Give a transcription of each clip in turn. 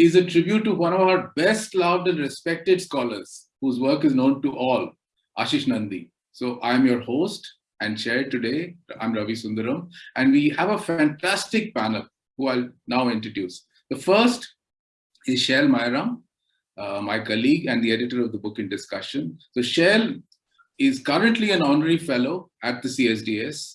is a tribute to one of our best loved and respected scholars, whose work is known to all, Ashish Nandy. So I'm your host and chair today. I'm Ravi Sundaram, and we have a fantastic panel who I'll now introduce. The first is Shail Mayaram, uh, my colleague and the editor of the book in discussion. So Shail is currently an honorary fellow at the CSDS.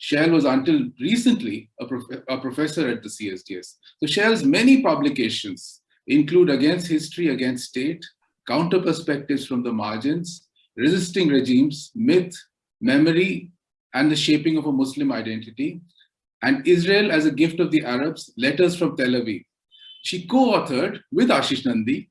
Shail was until recently a, prof a professor at the CSDS. So Shail's many publications include Against History, Against State, Counter Perspectives from the Margins, Resisting Regimes, Myth, Memory, and the Shaping of a Muslim Identity, and Israel as a Gift of the Arabs, Letters from Tel Aviv. She co-authored with Ashish Nandy,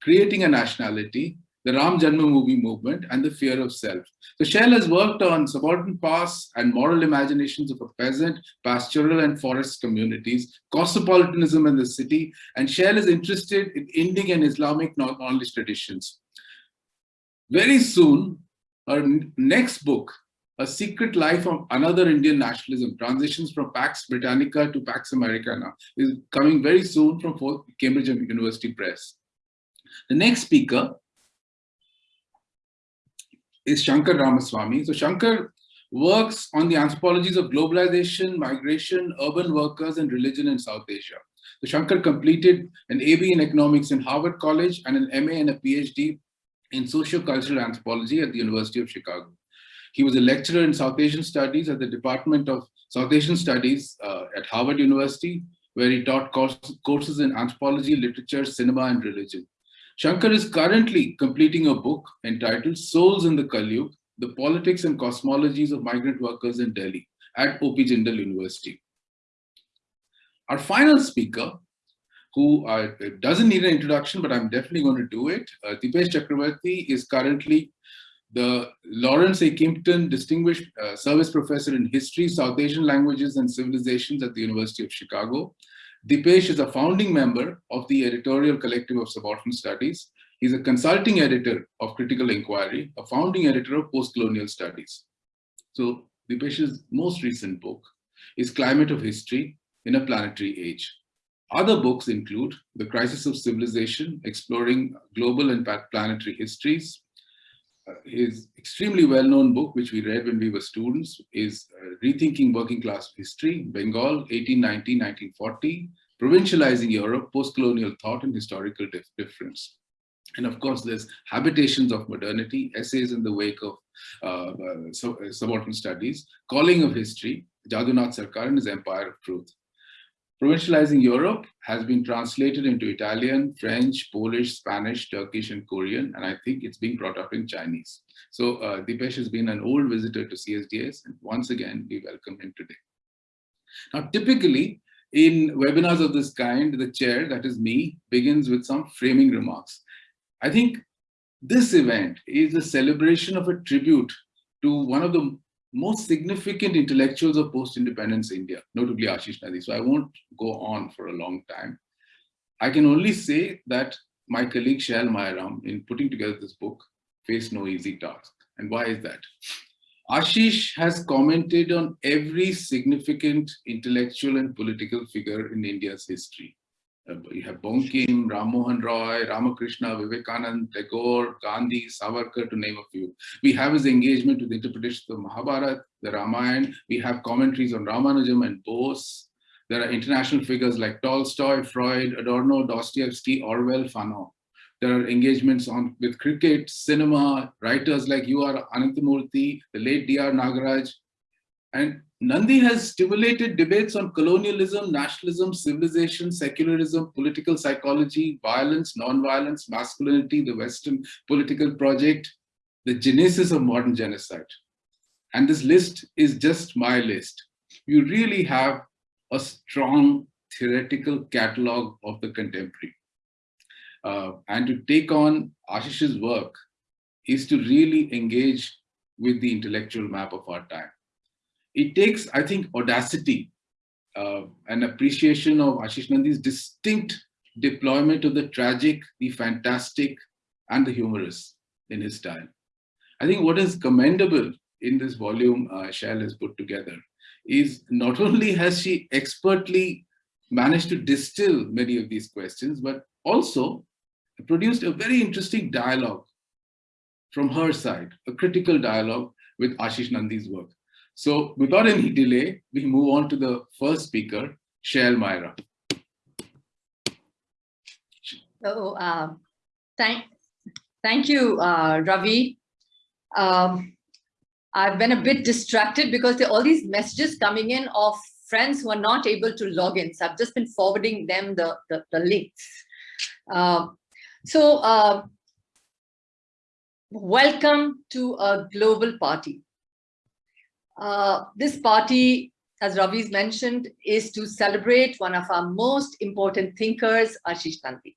Creating a Nationality, the Ram Janmabhoomi movement, and the fear of self. So Shail has worked on subaltern past and moral imaginations of a peasant, pastoral and forest communities, cosmopolitanism in the city, and Shail is interested in Indian and Islamic knowledge traditions. Very soon, her next book, A Secret Life of Another Indian Nationalism, Transitions from Pax Britannica to Pax Americana, is coming very soon from Cambridge University Press. The next speaker is Shankar Ramaswamy. So Shankar works on the anthropologies of globalization, migration, urban workers, and religion in South Asia. So Shankar completed an AB in economics in Harvard College and an MA and a PhD in socio-cultural anthropology at the University of Chicago. He was a lecturer in South Asian Studies at the Department of South Asian Studies uh, at Harvard University, where he taught course, courses in anthropology, literature, cinema, and religion. Shankar is currently completing a book entitled Souls in the Kalyug, The Politics and Cosmologies of Migrant Workers in Delhi at OP Jindal University. Our final speaker, who uh, doesn't need an introduction, but I'm definitely going to do it, uh, Dipesh Chakrabarty is currently the Lawrence A. Kimpton Distinguished uh, Service Professor in History, South Asian Languages and Civilizations at the University of Chicago. Dipesh is a founding member of the editorial collective of Subaltern Studies. He's a consulting editor of Critical Inquiry, a founding editor of Postcolonial Studies. So Dipesh's most recent book is Climate of History in a Planetary Age. Other books include The Crisis of Civilization, Exploring Global and Planetary Histories, his extremely well-known book, which we read when we were students, is uh, Rethinking Working Class History, Bengal, 1890-1940, Provincializing Europe, Postcolonial Thought and Historical dif Difference. And of course, there's Habitations of Modernity, Essays in the Wake of uh, uh, Subaltern Studies, Calling of History, Jadunath Sarkar and his Empire of Truth. Provincializing Europe has been translated into Italian, French, Polish, Spanish, Turkish, and Korean, and I think it's being brought up in Chinese. So uh, Dipesh has been an old visitor to CSDS, and once again, we welcome him today. Now, typically, in webinars of this kind, the chair, that is me, begins with some framing remarks. I think this event is a celebration of a tribute to one of the most significant intellectuals of post-independence India, notably Ashish Nandy. So I won't go on for a long time. I can only say that my colleague Shail Mayaram, in putting together this book, faced no easy task. And why is that? Ashish has commented on every significant intellectual and political figure in India's history. You have Bankim, Ram Mohan Roy, Ramakrishna, Vivekanand, Tagore, Gandhi, Savarkar, to name a few. We have his engagement with the interpretation of Mahabharata, the Ramayana. We have commentaries on Ramanujam and Bose. There are international figures like Tolstoy, Freud, Adorno, Dostoevsky, Orwell, Fanon. There are engagements on with cricket, cinema, writers like U. R. Ananthamurthy, the late D. R. Nagaraj, and Nandy has stimulated debates on colonialism, nationalism, civilization, secularism, political psychology, violence, non-violence, masculinity, the Western political project, the genesis of modern genocide. And this list is just my list. You really have a strong theoretical catalog of the contemporary. Uh, and to take on Ashish's work is to really engage with the intellectual map of our time it takes, I think, audacity uh, and appreciation of Ashish Nandy's distinct deployment of the tragic, the fantastic, and the humorous in his style. I think what is commendable in this volume uh, Shail has put together is not only has she expertly managed to distill many of these questions, but also produced a very interesting dialogue from her side, a critical dialogue with Ashish Nandy's work. So without any delay, we move on to the first speaker, Shail Myra. So uh, thank, thank you, uh, Ravi. Um, I've been a bit distracted because there are all these messages coming in of friends who are not able to log in. So I've just been forwarding them the, the, the links. Uh, so uh, welcome to a global party. Uh, this party, as Ravi's mentioned, is to celebrate one of our most important thinkers, Ashish Nandy.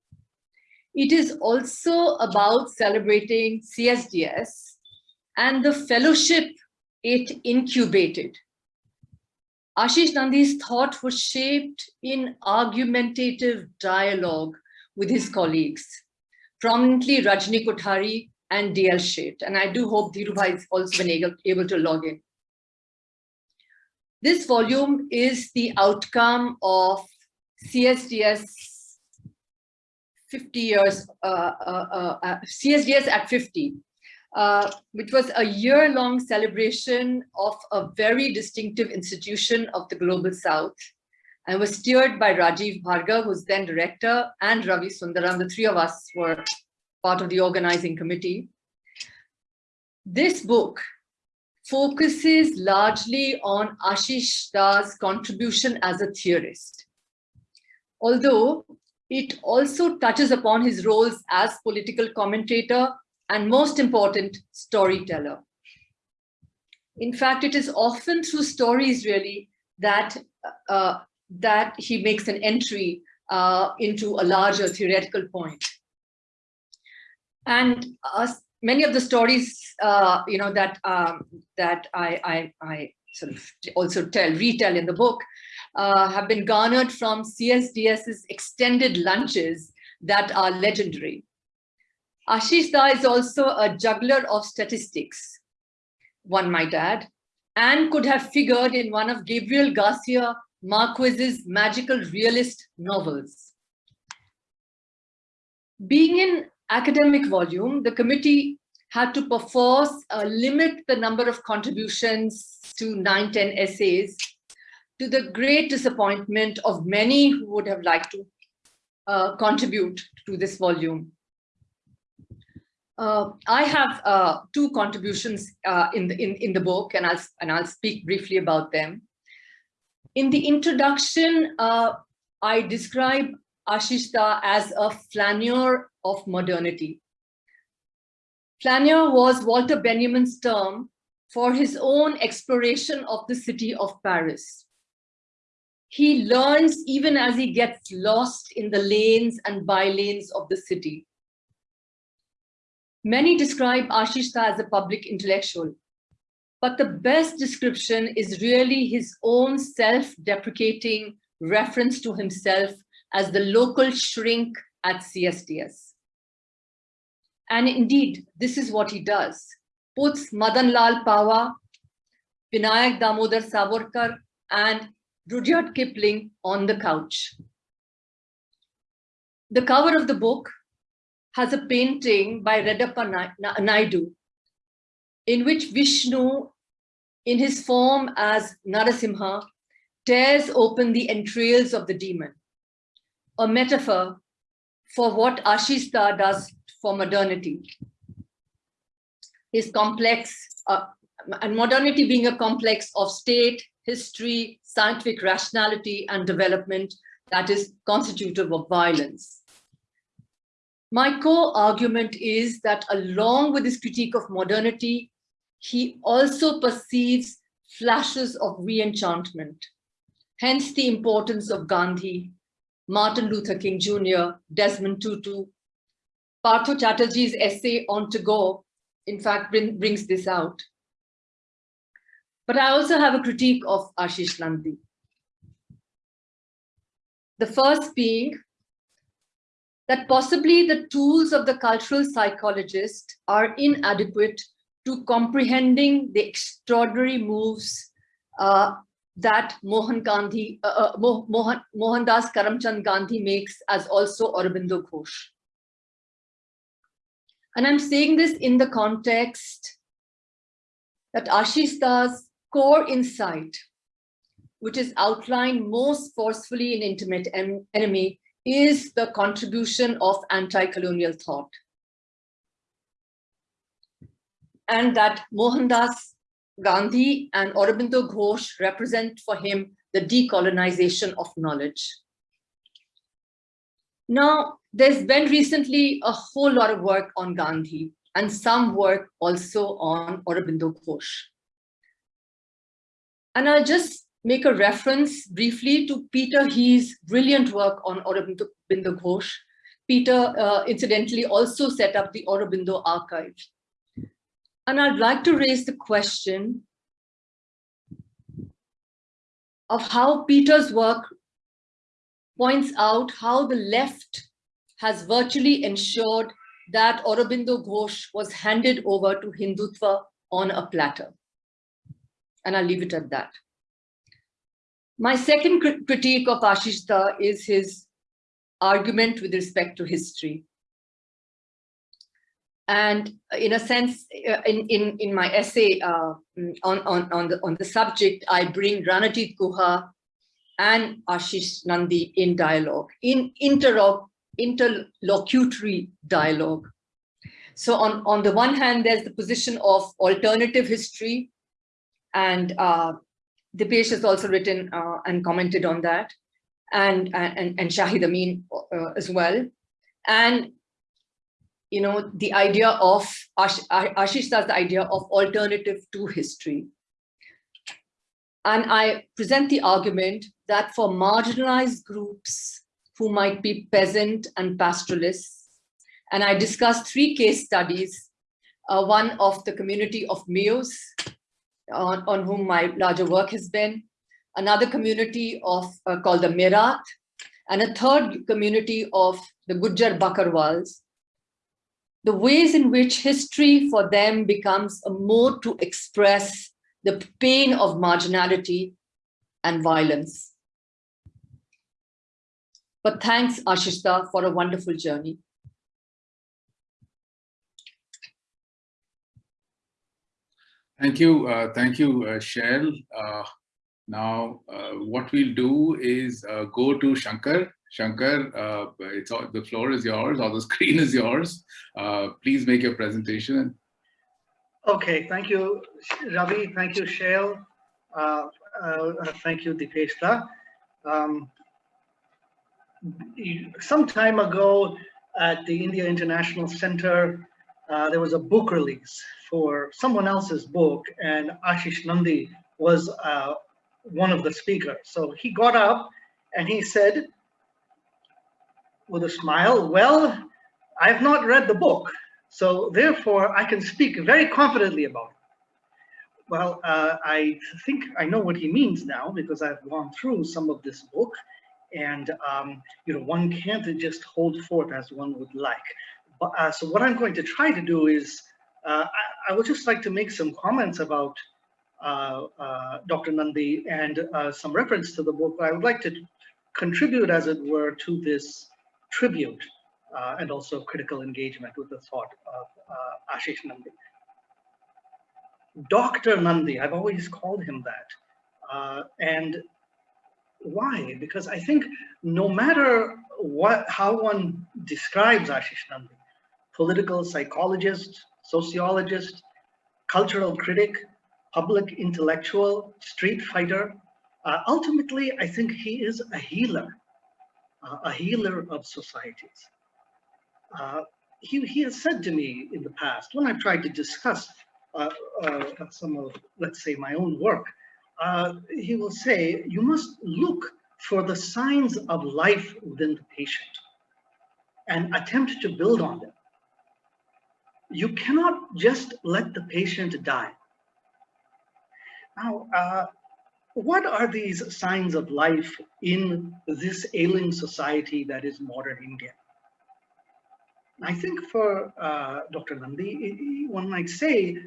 It is also about celebrating CSDS and the fellowship it incubated. Ashish Nandy's thought was shaped in argumentative dialogue with his colleagues, prominently Rajni Kothari and DL Sheth. And I do hope Dhirubhai has also been able, able to log in. This volume is the outcome of CSDS 50 years, uh, uh, uh, CSDS at 50, uh, which was a year-long celebration of a very distinctive institution of the Global South and was steered by Rajeev Bhargav, who's then director, and Ravi Sundaram. The three of us were part of the organizing committee. This book focuses largely on Ashish Da's contribution as a theorist. Although it also touches upon his roles as political commentator and most important, storyteller. In fact, it is often through stories really that, uh, that he makes an entry uh, into a larger theoretical point. And uh, many of the stories, uh, you know, that um, that I, I, I sort of also tell, retell in the book, uh, have been garnered from CSDS's extended lunches that are legendary. Ashish Da is also a juggler of statistics, one might add, and could have figured in one of Gabriel Garcia Marquez's magical realist novels. Being in academic volume, the committee had to perforce uh, limit the number of contributions to 9, 10 essays to the great disappointment of many who would have liked to uh, contribute to this volume. Uh, I have uh, two contributions uh, in, the, in, in the book, and I'll, and I'll speak briefly about them. In the introduction, uh, I describe Ashish Da as a flaneur of modernity. Flaneur was Walter Benjamin's term for his own exploration of the city of Paris. He learns even as he gets lost in the lanes and by-lanes of the city. Many describe Ashish Da as a public intellectual, but the best description is really his own self-deprecating reference to himself as the local shrink at CSDS. And indeed, this is what he does. Puts Madan Lal Pahwa, Vinayak Damodar Savarkar, and Rudyard Kipling on the couch. The cover of the book has a painting by Reddappa Naidu, in which Vishnu, in his form as Narasimha, tears open the entrails of the demon, a metaphor for what Ashish Da does for modernity. His complex, uh, and modernity being a complex of state, history, scientific rationality, and development that is constitutive of violence. My core argument is that along with his critique of modernity, he also perceives flashes of re-enchantment. Hence the importance of Gandhi, Martin Luther King Jr., Desmond Tutu. Partha Chatterjee's essay on Tagore, in fact, bring, brings this out. But I also have a critique of Ashish Nandy. The first being that possibly the tools of the cultural psychologist are inadequate to comprehending the extraordinary moves uh, that Mohan Gandhi, uh, uh, Mohan, Mohandas Karamchand Gandhi makes as also Aurobindo Ghosh. And I'm saying this in the context that Ashish Das core insight, which is outlined most forcefully in Intimate en Enemy, is the contribution of anti-colonial thought. And that Mohandas Gandhi and Aurobindo Ghosh represent for him the decolonization of knowledge. Now, there's been recently a whole lot of work on Gandhi and some work also on Aurobindo Ghosh. And I'll just make a reference briefly to Peter Heehs brilliant work on Aurobindo Ghosh. Peter, uh, incidentally, also set up the Aurobindo archive. And I'd like to raise the question of how Peter's work points out how the left has virtually ensured that Aurobindo Ghosh was handed over to Hindutva on a platter. And I'll leave it at that. My second critique of Ashish Da is his argument with respect to history. And in a sense, uh, in, in, in my essay uh, on, on, on, the, on the subject, I bring Ranajit Guha and Ashish Nandy in dialogue, in interlocutory dialogue. So on, on the one hand, there's the position of alternative history, and uh, Dipesh has also written uh, and commented on that, and, and, and Shahid Amin uh, as well. And you know, the idea of, Ash, Ashish does the idea of alternative to history. And I present the argument that for marginalized groups who might be peasant and pastoralists, and I discussed three case studies, uh, one of the community of Meos, on, on whom my larger work has been, another community of uh, called the Mirat, and a third community of the Gujjar Bakarwals, the ways in which history for them becomes a mode to express the pain of marginality and violence. But thanks, Ashishta, for a wonderful journey. Thank you. Uh, thank you, uh, Shail. Uh, now, uh, what we'll do is uh, go to Shankar Shankar, uh, it's all, the floor is yours or the screen is yours. Uh, please make your presentation. Okay, thank you, Ravi. Thank you, Shail. Uh, uh, thank you, Dipeshta. Um, some time ago at the India International Center, uh, there was a book release for someone else's book and Ashish Nandy was uh, one of the speakers. So he got up and he said, with a smile, well, I've not read the book, so therefore I can speak very confidently about it. Well, uh, I think I know what he means now because I've gone through some of this book and um, you know one can't just hold forth as one would like. But, uh, so what I'm going to try to do is uh, I, I, would just like to make some comments about uh, uh, Dr. Nandy and uh, some reference to the book. I would like to contribute, as it were, to this tribute uh, and also critical engagement with the thought of Ashish Nandy. Dr. Nandy, I've always called him that. And why? Because I think no matter what, how one describes Ashish Nandy, political psychologist, sociologist, cultural critic, public intellectual, street fighter, uh, ultimately, I think he is a healer a healer of societies. Uh, he, he has said to me in the past, when I've tried to discuss uh, uh, some of, let's say, my own work, uh, he will say, you must look for the signs of life within the patient and attempt to build on them. You cannot just let the patient die. Now, uh, what are these signs of life in this ailing society that is modern India? I think for uh, Dr. Nandy, one might say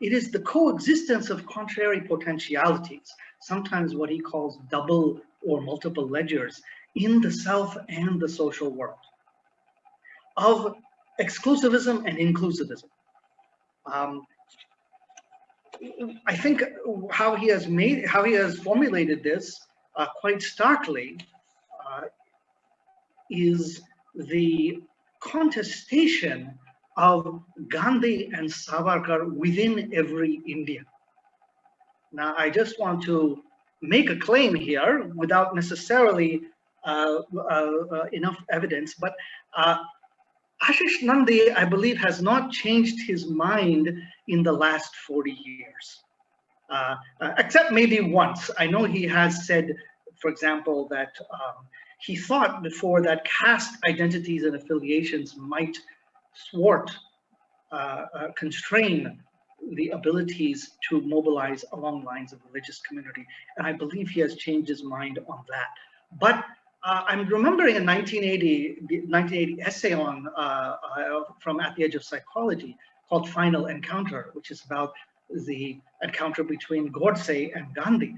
it is the coexistence of contrary potentialities. sometimes what he calls double or multiple ledgers in the self and the social world of exclusivism and inclusivism. Um, I think how he has made, how he has formulated this uh, quite starkly uh, is the contestation of Gandhi and Savarkar within every Indian. Now, I just want to make a claim here without necessarily uh, uh, uh enough evidence, but uh, Ashish Nandy, I believe, has not changed his mind in the last 40 years, uh, uh, except maybe once. I know he has said, for example, that um, he thought before that caste identities and affiliations might thwart, uh, uh constrain the abilities to mobilize along lines of religious community. And I believe he has changed his mind on that. But uh, I'm remembering a 1980, 1980 essay on uh, uh, from At the Edge of Psychology called Final Encounter, which is about the encounter between Godse and Gandhi.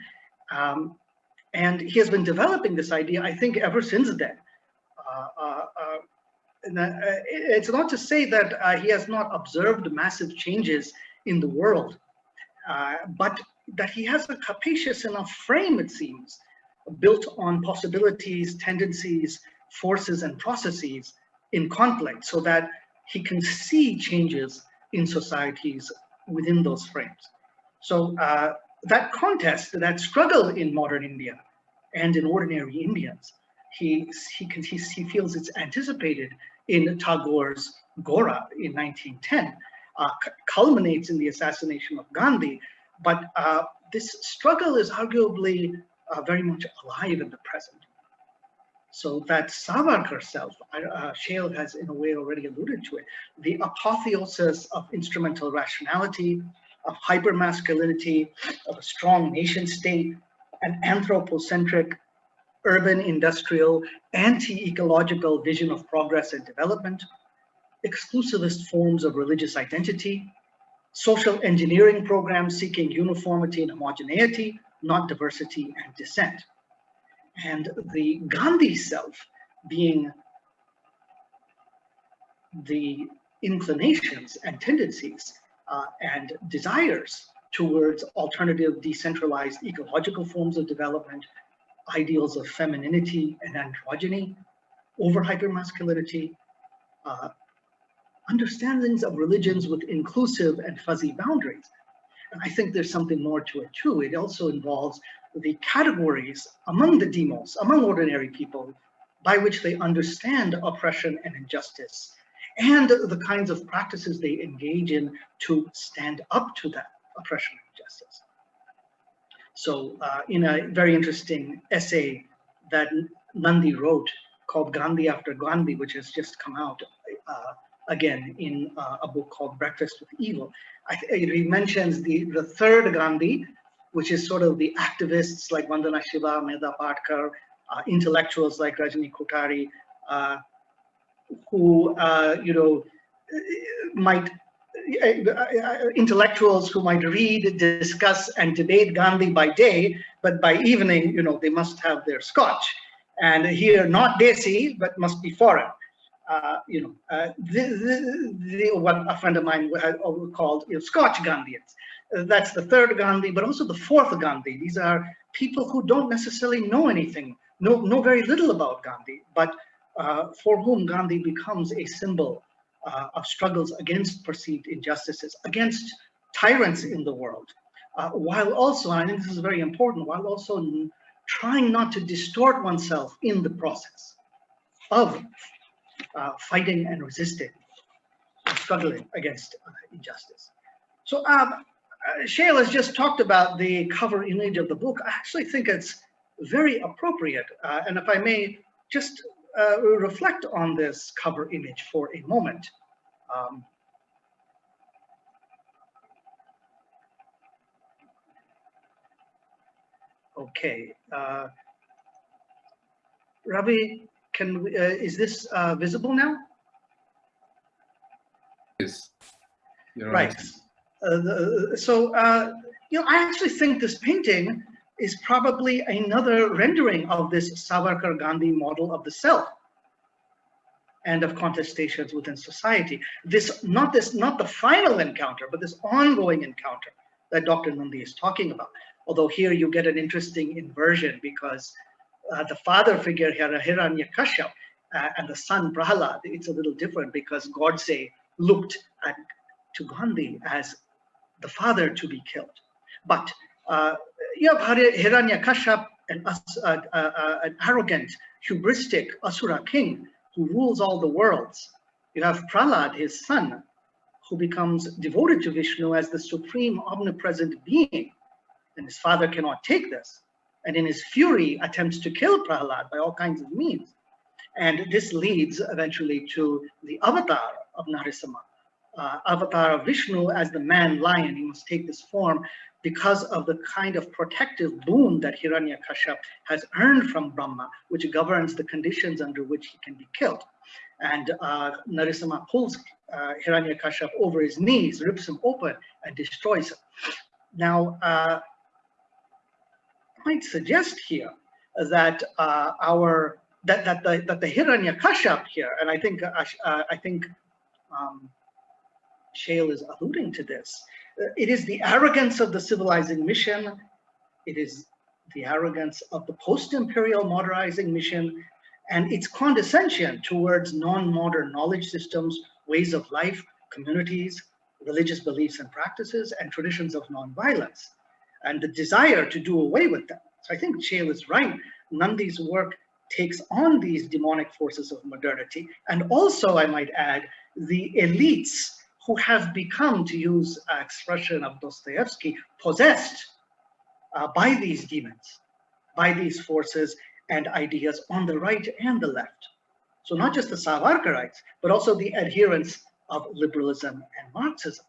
Um, and he has been developing this idea, I think, ever since then. Uh, uh, uh it's not to say that he has not observed massive changes in the world, but that he has a capacious enough frame, it seems, built on possibilities, tendencies, forces, and processes in conflict so that he can see changes in societies within those frames. So uh, that contest, that struggle in modern India and in ordinary Indians, he, he, he, he feels it's anticipated in Tagore's Gora in 1910, uh, culminates in the assassination of Gandhi, but uh, this struggle is arguably uh, very much alive in the present. So that Savarkar self, uh, Shail has in a way already alluded to it, the apotheosis of instrumental rationality, of hypermasculinity, of a strong nation state, an anthropocentric, urban, industrial, anti-ecological vision of progress and development, exclusivist forms of religious identity, social engineering programs seeking uniformity and homogeneity, not diversity and dissent. And the Gandhi self being the inclinations and tendencies uh, and desires towards alternative decentralized ecological forms of development, ideals of femininity and androgyny, over hypermasculinity, uh, understandings of religions with inclusive and fuzzy boundaries, and I think there's something more to it too. It also involves the categories among the demos, among ordinary people, by which they understand oppression and injustice, and the kinds of practices they engage in to stand up to that oppression and injustice. So uh, in a very interesting essay that Nandy wrote called Gandhi After Gandhi, which has just come out uh, again in uh, a book called Breakfast with Evil, he mentions the, the third Gandhi, which is sort of the activists like Vandana Shiva, Medha Patkar, uh, intellectuals like Rajni Kothari, uh, who, uh, you know, might, intellectuals who might read, discuss, and debate Gandhi by day, but by evening, you know, they must have their scotch. And here, not Desi, but must be foreign uh, you know, uh, the, the, the, what a friend of mine had called you know, Scotch Gandhians. Uh, that's the third Gandhi, but also the fourth Gandhi. These are people who don't necessarily know anything, know, know very little about Gandhi, but uh, for whom Gandhi becomes a symbol uh, of struggles against perceived injustices, against tyrants in the world, uh, while also, and I think this is very important, while also trying not to distort oneself in the process of uh, fighting and resisting, struggling against uh, injustice. So um, uh, Shail has just talked about the cover image of the book. I actually think it's very appropriate. Uh, and if I may just uh, reflect on this cover image for a moment. Um, okay. Uh, Ravi, can we, uh, is this uh, visible now? Yes. You're right. Uh, the, so, uh, you know, I actually think this painting is probably another rendering of this Savarkar Gandhi model of the self and of contestations within society. This not this not the final encounter, but this ongoing encounter that Dr. Nandy is talking about. Although here you get an interesting inversion because uh, the father figure here, Hiranyakashipu, uh, and the son Prahalad, it's a little different because Godse looked at to Gandhi as the father to be killed. But you have Hiranyakashipu, an, uh, uh, uh, an arrogant, hubristic Asura king who rules all the worlds. You have Prahlad, his son, who becomes devoted to Vishnu as the supreme omnipresent being. And his father cannot take this. And in his fury, attempts to kill Prahlad by all kinds of means. And this leads eventually to the avatar of Narasimha, uh, avatar of Vishnu as the man lion. He must take this form because of the kind of protective boon that Hiranyakashipu has earned from Brahma, which governs the conditions under which he can be killed. And uh, Narasimha pulls uh, Hiranyakashipu over his knees, rips him open, and destroys him. Now, uh, I might suggest here that uh, our that that the that the Hiranyakashipu here, and I think uh, I think um, Shail is alluding to this, uh, it is the arrogance of the civilizing mission. It is the arrogance of the post-imperial modernizing mission and its condescension towards non-modern knowledge systems, ways of life, communities, religious beliefs and practices, and traditions of non-violence, and the desire to do away with them. So I think Shail is right. Nandy's work takes on these demonic forces of modernity, and also, I might add, the elites who have become, to use an expression of Dostoevsky, possessed uh, by these demons, by these forces and ideas on the right and the left. So not just the Savarkarites, but also the adherents of liberalism and Marxism,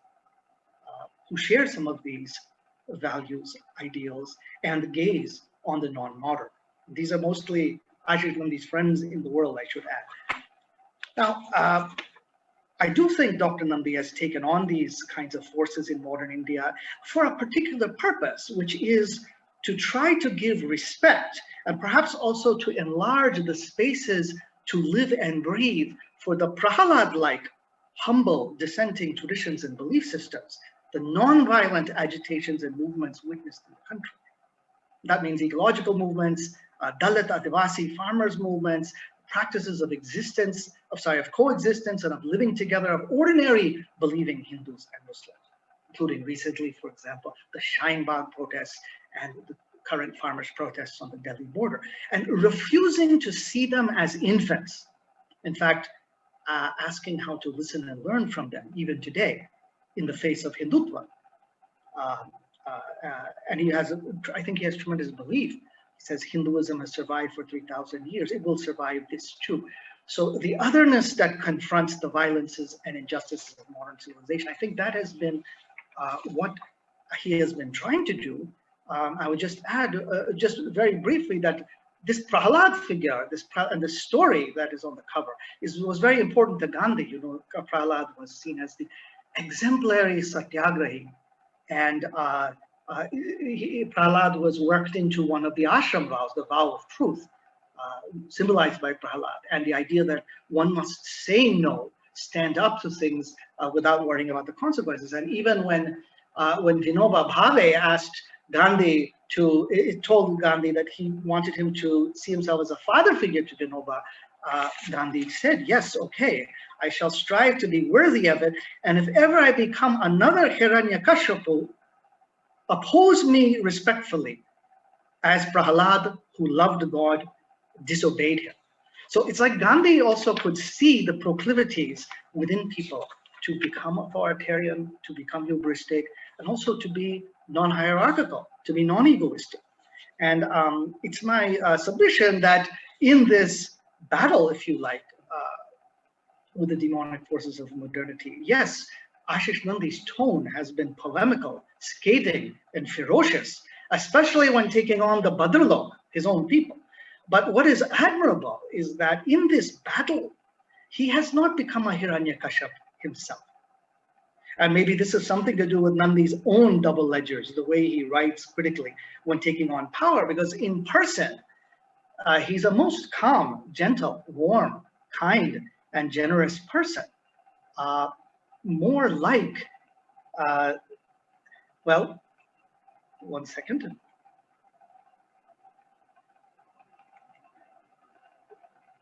uh, who share some of these values, ideals, and gaze on the non-modern. These are mostly Ashish Nandy's friends in the world, I should add. Now, uh, I do think Dr. Nandy has taken on these kinds of forces in modern India for a particular purpose, which is to try to give respect and perhaps also to enlarge the spaces to live and breathe for the Prahalad-like humble dissenting traditions and belief systems, the non-violent agitations and movements witnessed in the country. That means ecological movements, uh, Dalit Adivasi farmers movements, practices of existence, of sorry, of coexistence and of living together of ordinary believing Hindus and Muslims, including recently, for example, the Shaheen Bagh protests and the current farmers' protests on the Delhi border, and refusing to see them as infants. In fact, uh, asking how to listen and learn from them, even today, in the face of Hindutva. Uh, uh, and he has, I think he has tremendous belief he says Hinduism has survived for 3,000 years. It will survive this too. So the otherness that confronts the violences and injustices of modern civilization, I think that has been uh, what he has been trying to do. Um, I would just add, uh, just very briefly, that this Prahalad figure, this and the story that is on the cover, is was very important to Gandhi. You know, Prahalad was seen as the exemplary satyagrahi, and uh, uh, he, Prahlad was worked into one of the ashram vows, the vow of truth, symbolized by Prahlad, and the idea that one must say no, stand up to things uh, without worrying about the consequences. And even when uh, when Vinoba Bhave asked Gandhi to, it told Gandhi that he wanted him to see himself as a father figure to Vinoba, uh, Gandhi said, yes, okay, I shall strive to be worthy of it. And if ever I become another Hiranyakashipu, oppose me respectfully as Prahalad, who loved God, disobeyed him. So it's like Gandhi also could see the proclivities within people to become authoritarian, to become hubristic, and also to be non-hierarchical, to be non-egoistic. And um, it's my uh, submission that in this battle, if you like, uh, with the demonic forces of modernity, yes, Ashish Nandy's tone has been polemical, scathing, and ferocious, especially when taking on the Bhadralok, his own people. But what is admirable is that in this battle, he has not become a Hiranyakashipu himself. And maybe this is something to do with Nandy's own double ledgers, the way he writes critically when taking on power, because in person, uh, he's a most calm, gentle, warm, kind, and generous person. Uh, more like, uh, well, one second.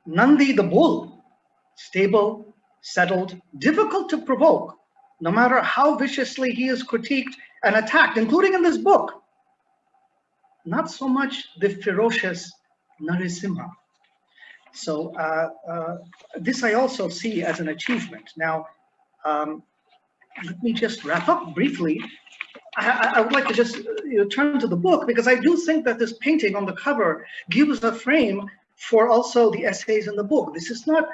Nandi the bull, stable, settled, difficult to provoke, no matter how viciously he is critiqued and attacked, including in this book. Not so much the ferocious Narasimha. So uh, uh, this I also see as an achievement. Now, um, let me just wrap up briefly. I, I would like to just you know, turn to the book because I do think that this painting on the cover gives a frame for also the essays in the book. This is not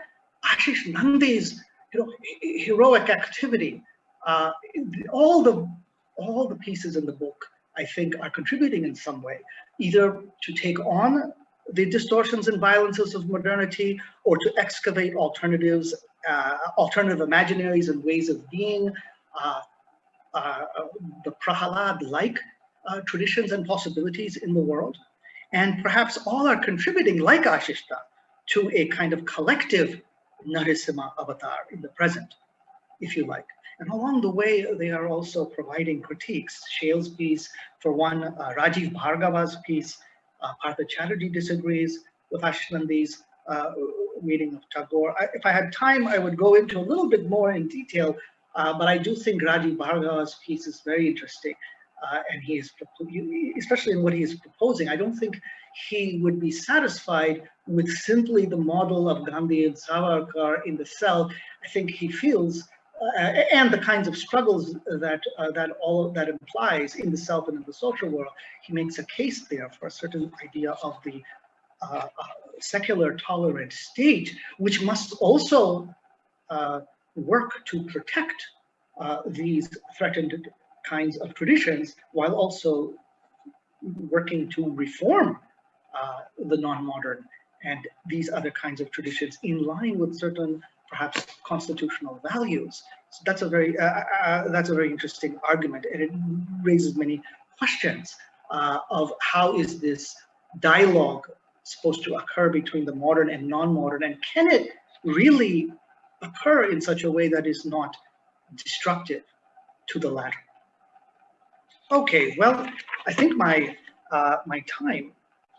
Ashish Nandy's you know, heroic activity. Uh, all the all the pieces in the book, I think, are contributing in some way, either to take on the distortions and violences of modernity or to excavate alternatives, uh, alternative imaginaries and ways of being, uh, uh, the Prahalad-like uh, traditions and possibilities in the world. And perhaps all are contributing, like Ashishta, to a kind of collective Narasimha avatar in the present, if you like. And along the way, they are also providing critiques. Shail's piece, for one, uh, Rajeev Bhargava's piece, uh, Partha Chatterjee disagrees with Ashish Nandy's uh, reading of Tagore. I, if I had time, I would go into a little bit more in detail, uh, but I do think Rajeev Bhargava's piece is very interesting. Uh, and he is, especially in what he is proposing, I don't think he would be satisfied with simply the model of Gandhi and Savarkar in the cell. I think he feels, uh, and the kinds of struggles that uh, that all that implies in the self and in the social world, he makes a case there for a certain idea of the uh secular tolerant state, which must also uh, work to protect uh, these threatened kinds of traditions while also working to reform uh, the non-modern and these other kinds of traditions in line with certain perhaps constitutional values. So that's a very uh, uh, uh that's a very interesting argument, and it raises many questions uh, of how is this dialogue supposed to occur between the modern and non-modern, and can it really occur in such a way that is not destructive to the latter? Okay, well, I think my uh, my time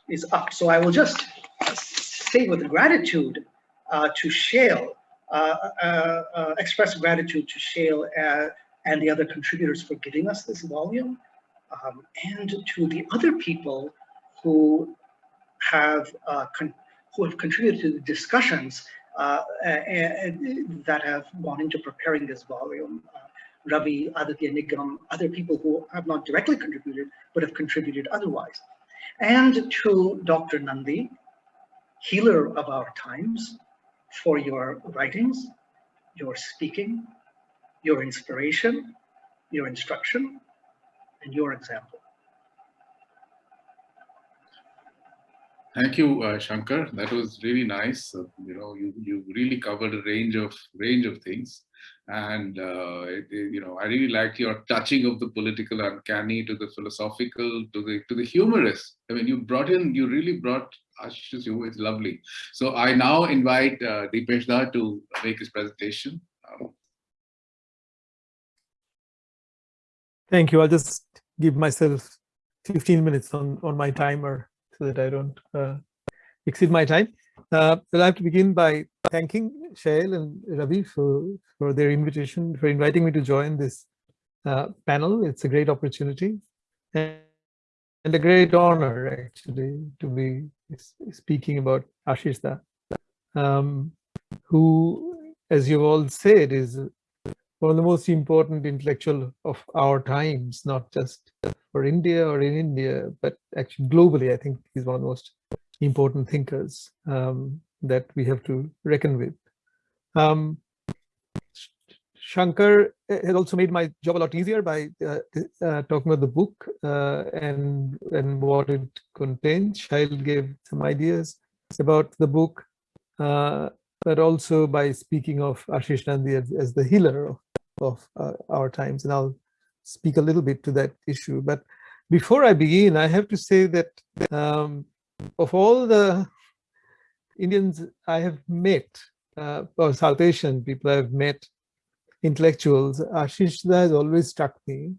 is up, so I will just say with gratitude uh, to Shail, uh, uh, uh express gratitude to Shail uh, and the other contributors for giving us this volume, um, and to the other people who have who have contributed to the discussions that have gone into preparing this volume. Ravi, Aditya Nigam, other people who have not directly contributed, but have contributed otherwise. And to Dr. Nandy, healer of our times, for your writings, your speaking, your inspiration, your instruction, and your example. Thank you, uh, Shankar. That was really nice. Uh, you know, you you really covered a range of range of things, and uh, you know, I really liked your touching of the political uncanny to the philosophical to the to the humorous. I mean, you brought in, you really brought Ashish's humor. It's lovely. So I now invite uh, Dipesh to make his presentation. Um, Thank you. I'll just give myself 15 minutes on on my timer so that I don't uh, exceed my time. Uh, I'd like to begin by thanking Shail and Ravi for, for their invitation, for inviting me to join this uh, panel. It's a great opportunity and, and, a great honor, actually, to be speaking about Ashish Da, um, who, as you all said, is one of the most important intellectual of our times, not just for India or in India, but actually globally, I think he's one of the most important thinkers um, that we have to reckon with. Um, Shankar has also made my job a lot easier by uh, uh, talking about the book uh, and and what it contains. Shail gave some ideas about the book, uh, but also by speaking of Ashish Nandy as, as the healer of of uh, our times, and I'll speak a little bit to that issue. But before I begin, I have to say that um, of all the Indians I have met, uh, or South Asian people I have met, intellectuals, Ashish has always struck me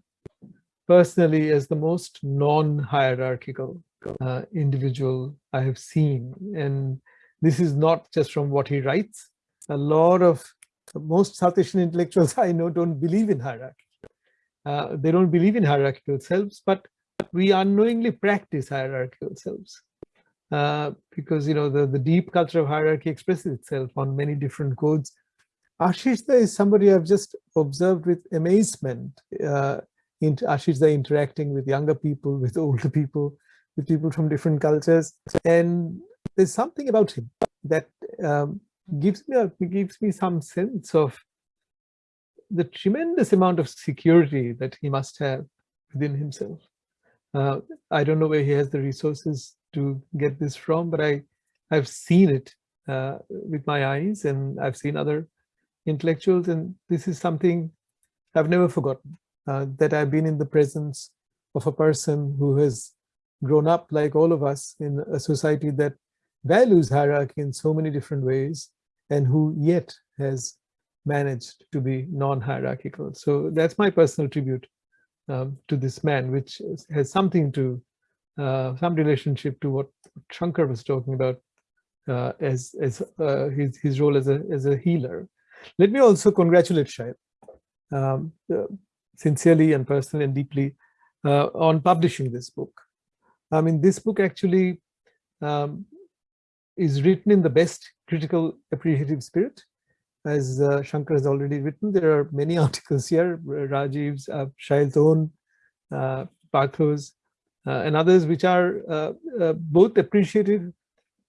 personally as the most non-hierarchical uh, individual I have seen. And this is not just from what he writes. A lot of most South Asian intellectuals I know don't believe in hierarchy. Uh, they don't believe in hierarchical selves, but we unknowingly practice hierarchical selves. Uh, because you know the, the deep culture of hierarchy expresses itself on many different codes. Ashishda is somebody I've just observed with amazement. Uh, in Ashishda interacting with younger people, with older people, with people from different cultures, and there's something about him that um, gives me a, gives me some sense of the tremendous amount of security that he must have within himself. Uh, I don't know where he has the resources to get this from, but I, I've seen it uh, with my eyes and I've seen other intellectuals and this is something I've never forgotten, uh, that I've been in the presence of a person who has grown up like all of us in a society that values hierarchy in so many different ways and who yet has managed to be non-hierarchical. So that's my personal tribute um, to this man, which has something to, uh, some relationship to what Shankar was talking about uh, as, as uh, his, his role as a, as a healer. Let me also congratulate Shail, um, uh, sincerely and personally and deeply uh, on publishing this book. I mean, this book actually um, is written in the best critical appreciative spirit as uh, Shankar has already written, there are many articles here, Rajeev's, uh, Shail's own, uh, uh, and others which are uh, uh, both appreciative,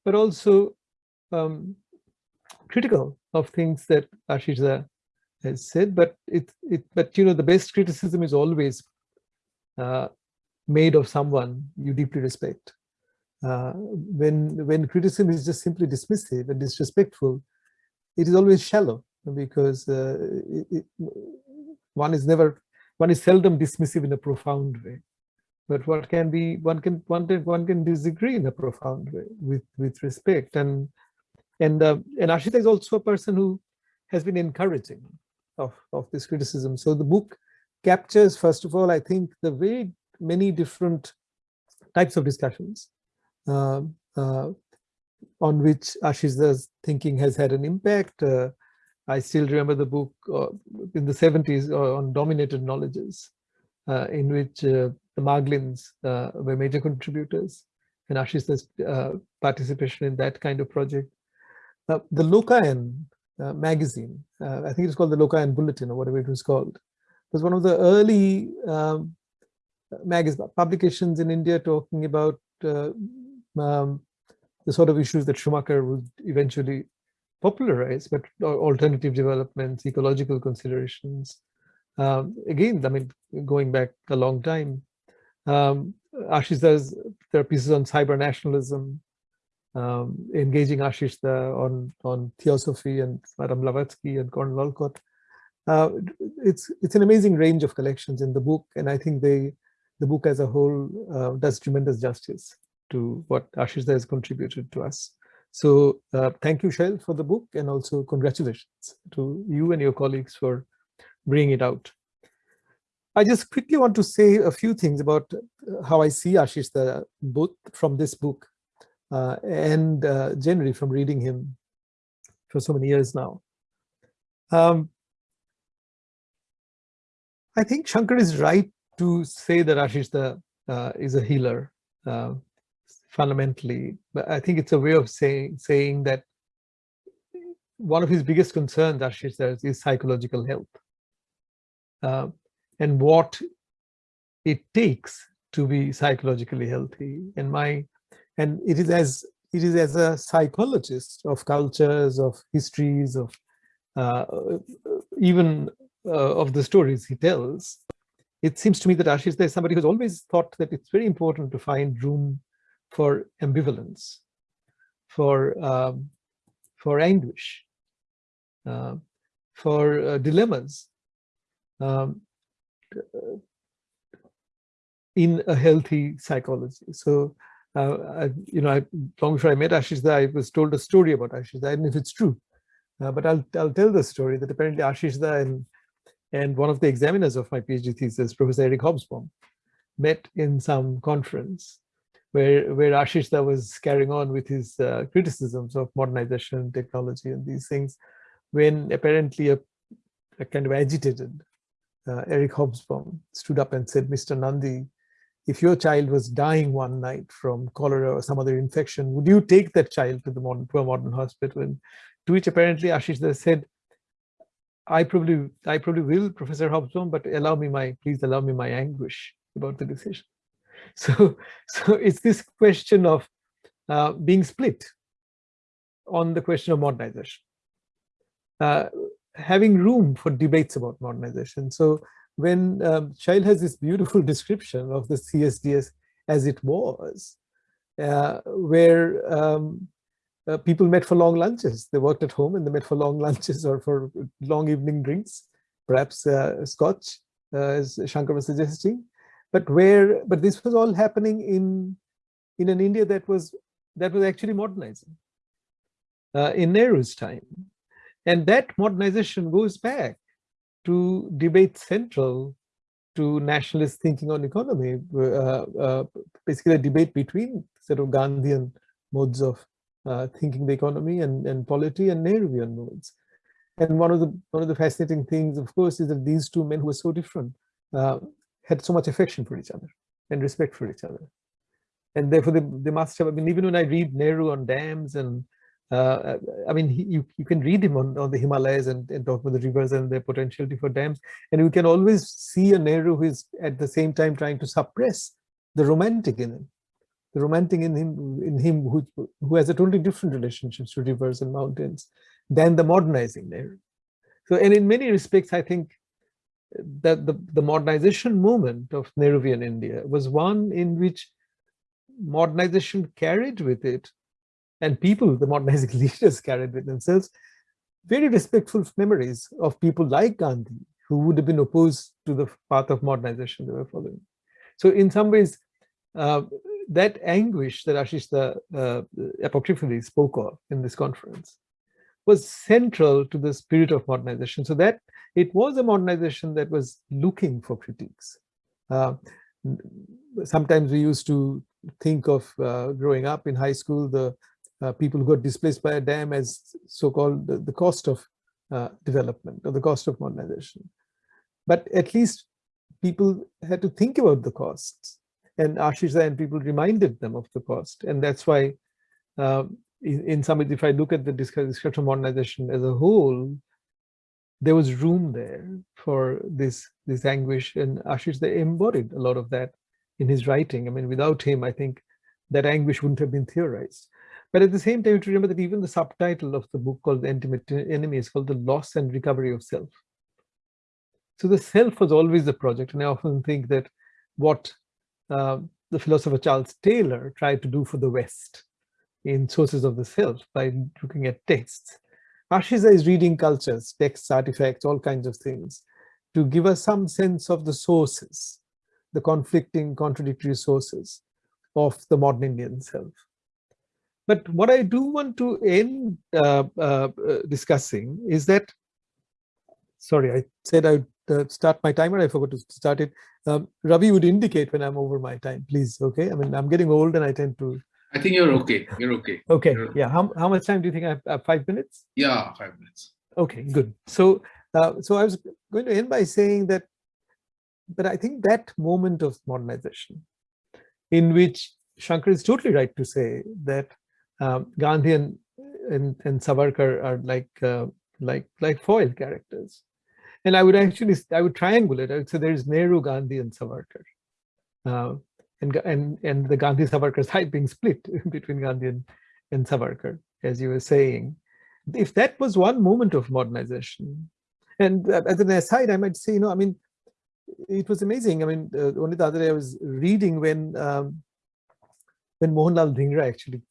but also um, critical of things that Ashish has said. But it, it, but you know, the best criticism is always uh, made of someone you deeply respect. when when criticism is just simply dismissive and disrespectful, it is always shallow because uh, it, it, one is never one is seldom dismissive in a profound way but what can be one can one can one can disagree in a profound way with with respect and and uh, and Ashishda is also a person who has been encouraging of of this criticism so the book captures first of all I think the very many different types of discussions uh, uh, on which Ashish's thinking has had an impact. Uh, I still remember the book uh, in the 70s uh, on dominated knowledges, in which the Marglins uh, were major contributors and Ashish's participation in that kind of project. the Lokayan magazine, I think it's called the Lokayan Bulletin or whatever it was called, was one of the early um, magazine publications in India talking about um, the sort of issues that Schumacher would eventually popularize, but alternative developments, ecological considerations. Um, again, I mean, going back a long time, um, Ashish does, there are pieces on cyber nationalism, um, engaging Ashish on, on theosophy and Madame Blavatsky and Colonel Olcott. Uh, it's it's an amazing range of collections in the book, and I think they the book as a whole uh, does tremendous justice to what Ashish has contributed to us. So uh, thank you, Shail, for the book and also congratulations to you and your colleagues for bringing it out. I just quickly want to say a few things about how I see Ashish, the, both from this book uh, and uh, generally from reading him for so many years now. Um, I think Shankar is right to say that Ashish the, uh, is a healer. Uh, fundamentally, but I think it's a way of saying saying that one of his biggest concerns, Ashish is psychological health uh, and what it takes to be psychologically healthy. And my and it is as it is as a psychologist of cultures, of histories, of uh, even uh, of the stories he tells. It seems to me that Ashish is somebody who's always thought that it's very important to find room for ambivalence, for um, for anguish, uh, for uh, dilemmas, um, in a healthy psychology. So, uh, I, you know, I, long before I met Ashish I was told a story about Ashish know if it's true, uh, but I'll, I'll tell the story that apparently Ashish and, and one of the examiners of my PhD thesis, Professor Eric Hobsbawm, met in some conference where, where Ashish was carrying on with his uh, criticisms of modernization, technology, and these things, when apparently a, a kind of agitated uh, Eric Hobsbawm stood up and said, Mr. Nandy, if your child was dying one night from cholera or some other infection, would you take that child to the modern, to a modern hospital? And to which apparently Ashish said, I probably, I probably will, Professor Hobsbawm, but allow me my, please allow me my anguish about the decision. So, so it's this question of uh, being split on the question of modernization, uh, having room for debates about modernization. So when um, Shail has this beautiful description of the CSDS as it was, uh, where um, uh, people met for long lunches. They worked at home and they met for long lunches or for long evening drinks, perhaps uh, scotch, uh, as Shankar was suggesting. But where, but this was all happening in in an India that was that was actually modernizing uh, in Nehru's time, and that modernization goes back to debate central to nationalist thinking on economy, uh, uh, basically a debate between sort of Gandhian modes of uh, thinking the economy and, and polity and Nehruvian modes. And one of the one of the fascinating things, of course, is that these two men who were so different uh, had so much affection for each other and respect for each other. And therefore, they, they must have, I mean, even when I read Nehru on dams and uh, I mean, he, you, you can read him on, on the Himalayas and, and talk about the rivers and their potentiality for dams. And you can always see a Nehru who is at the same time trying to suppress the romantic in him, the romantic in him, in him who, who has a totally different relationship to rivers and mountains than the modernizing Nehru. So, and in many respects, I think that the, the modernization movement of Nehruvian India was one in which modernization carried with it and people, the modernizing leaders carried with themselves very respectful memories of people like Gandhi, who would have been opposed to the path of modernization they were following. So in some ways, uh, that anguish that Ashish uh, apocryphally spoke of in this conference was central to the spirit of modernization. So that it was a modernization that was looking for critiques. Uh, sometimes we used to think of uh, growing up in high school, the uh, people who got displaced by a dam as so-called the, the, cost of uh, development or the cost of modernization. But at least people had to think about the costs and Ashish and people reminded them of the cost. And that's why uh, in, in some, if I look at the discussion of modernization as a whole, there was room there for this, this anguish and Ashish embodied a lot of that in his writing. I mean, without him, I think that anguish wouldn't have been theorized. But at the same time, you have to remember that even the subtitle of the book called The Intimate Enemy is called The Loss and Recovery of Self. So the self was always the project. And I often think that what uh, the philosopher Charles Taylor tried to do for the West in Sources of the Self by looking at texts. Ashish is reading cultures, texts, artifacts, all kinds of things to give us some sense of the sources, the conflicting, contradictory sources of the modern Indian self. But what I do want to end uh, uh, discussing is that, sorry, I said I would uh, start my timer, I forgot to start it. Um, Ravi would indicate when I'm over my time, please, okay? I mean, I'm getting old and I tend to... I think you're okay, you're okay. Okay, you're... yeah, how, how much time do you think I have? Uh, five minutes? Yeah, five minutes. Okay, good. So, uh, so I was going to end by saying that, but I think that moment of modernization in which Shankar is totally right to say that um, Gandhi and, and, and Savarkar are like uh, like like foil characters. And I would actually I would triangulate. I would say there is Nehru, Gandhi, and Savarkar. Uh, and and and the Gandhi Savarkar side being split between Gandhi and, and Savarkar, as you were saying. If that was one moment of modernization, and uh, as an aside, I might say, you know, I mean, it was amazing. I mean, uh, only the other day I was reading when um, when Mohanlal Dhingra actually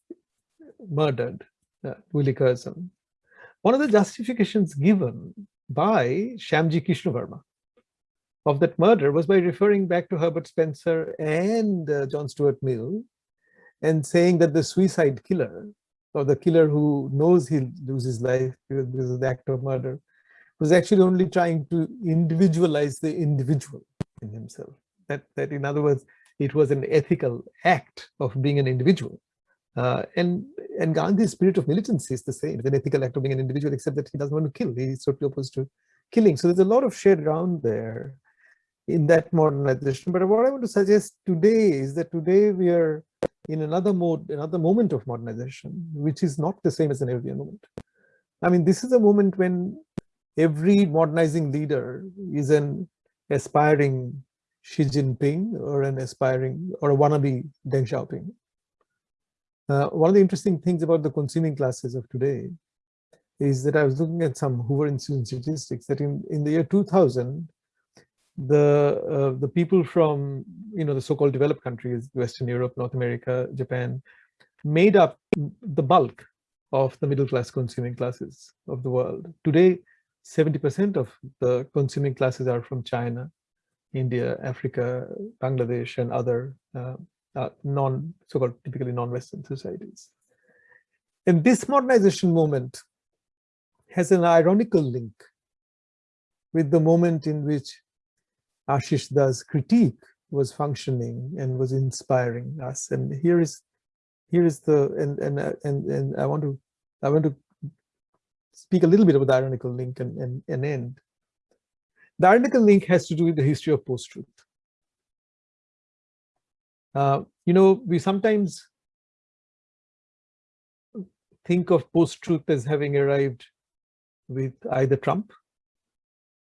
murdered uh, Willie Curzon, one of the justifications given by Shyamji Krishnavarma, of that murder was by referring back to Herbert Spencer and uh, John Stuart Mill and saying that the suicide killer or the killer who knows he'll lose his life because of the act of murder was actually only trying to individualize the individual in himself. That, that in other words, it was an ethical act of being an individual. Uh, and and Gandhi's spirit of militancy is the same. It's an ethical act of being an individual, except that he doesn't want to kill. He's totally opposed to killing. So there's a lot of shared ground there in that modernization. But what I want to suggest today is that today we are in another mode, another moment of modernization, which is not the same as an earlier moment. I mean, this is a moment when every modernizing leader is an aspiring Xi Jinping or an aspiring or a wannabe Deng Xiaoping. Uh, one of the interesting things about the consuming classes of today is that I was looking at some Hoover Institute statistics that in, in the year 2000, the uh, the people from you know the so-called developed countries, Western Europe, North America, Japan, made up the bulk of the middle class consuming classes of the world. Today, 70% of the consuming classes are from China, India, Africa, Bangladesh, and other uh, uh, non so-called typically non-Western societies. And this modernization moment has an ironical link with the moment in which Ashish Das critique was functioning and was inspiring us. And here is here is the and and uh, and and I want to I want to speak a little bit about the ironical link and, and, and end. The ironical link has to do with the history of post-truth. Uh, you know, we sometimes think of post-truth as having arrived with either Trump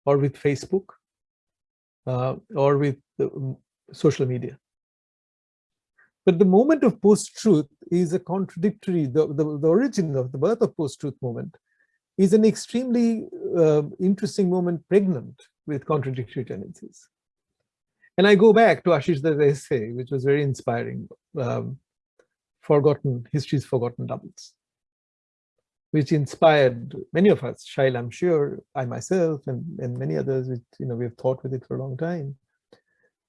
or with Facebook uh, or with the, social media. But the moment of post-truth is a contradictory, the, the, the, origin of the birth of post-truth moment is an extremely uh, interesting moment pregnant with contradictory tendencies. And I go back to Ashish Da's essay, which was very inspiring, um, Forgotten, History's Forgotten Doubles, which inspired many of us, Shail, I'm sure, I myself, and, and many others, which, you know, we've thought with it for a long time.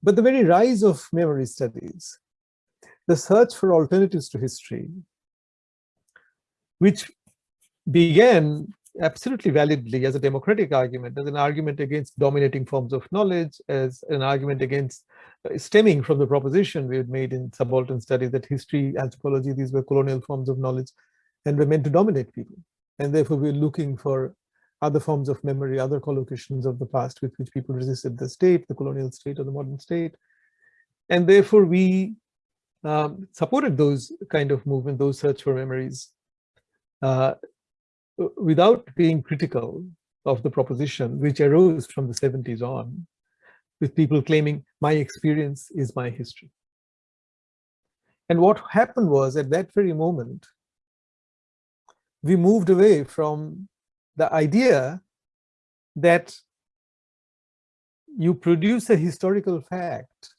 But the very rise of memory studies, the search for alternatives to history, which began absolutely validly as a democratic argument, as an argument against dominating forms of knowledge, as an argument against uh, stemming from the proposition we had made in subaltern studies that history, anthropology, these were colonial forms of knowledge and were meant to dominate people. And therefore we're looking for other forms of memory, other collocations of the past with which people resisted the state, the colonial state or the modern state. And therefore we um, supported those kind of movement, those search for memories. Uh, without being critical of the proposition, which arose from the 70s on, with people claiming my experience is my history. And what happened was at that very moment, we moved away from the idea that you produce a historical fact,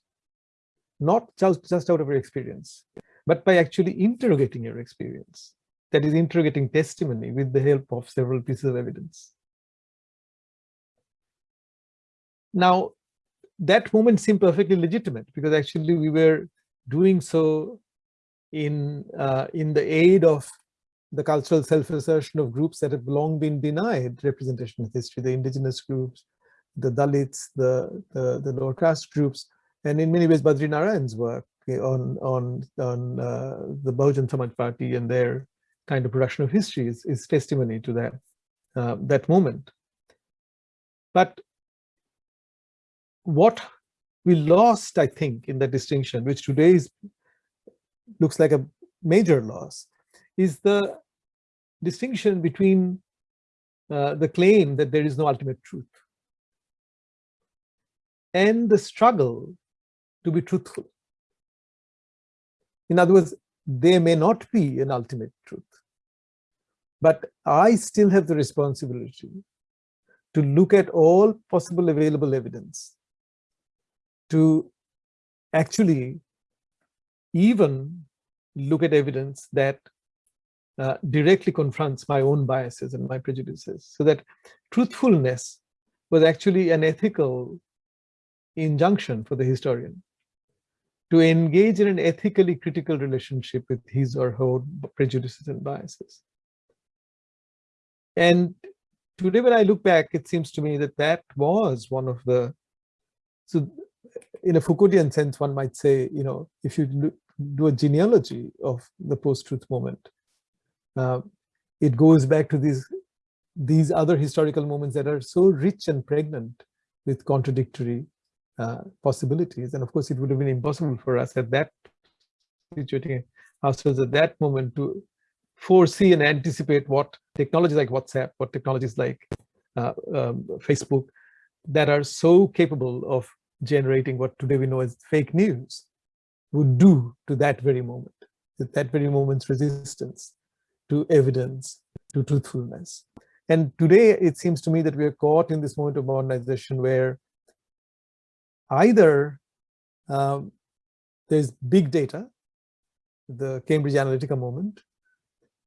not just, just out of your experience, but by actually interrogating your experience that is interrogating testimony with the help of several pieces of evidence. Now, that moment seemed perfectly legitimate because actually we were doing so in, uh, in the aid of the cultural self-assertion of groups that have long been denied representation in history, the indigenous groups, the Dalits, the, the, the lower caste groups, and in many ways Badri Narayan's work on, on, on uh, the Bahujan Samaj Party and their kind of production of history is, is testimony to that, uh, that moment. But what we lost, I think, in that distinction, which today is, looks like a major loss, is the distinction between uh, the claim that there is no ultimate truth and the struggle to be truthful. In other words, there may not be an ultimate truth. But I still have the responsibility to look at all possible available evidence to actually even look at evidence that uh, directly confronts my own biases and my prejudices so that truthfulness was actually an ethical injunction for the historian to engage in an ethically critical relationship with his or her prejudices and biases. And today, when I look back, it seems to me that that was one of the, so in a Foucauldian sense, one might say, you know, if you do a genealogy of the post-truth moment, uh, it goes back to these these other historical moments that are so rich and pregnant with contradictory possibilities. And of course, it would have been impossible for us at that situating ourselves at that moment to foresee and anticipate what technologies like WhatsApp, what technologies like uh, um, Facebook that are so capable of generating what today we know as fake news would do to that very moment, at that very moment's resistance to evidence, to truthfulness. And today it seems to me that we are caught in this moment of modernization where either um, there's big data, the Cambridge Analytica moment,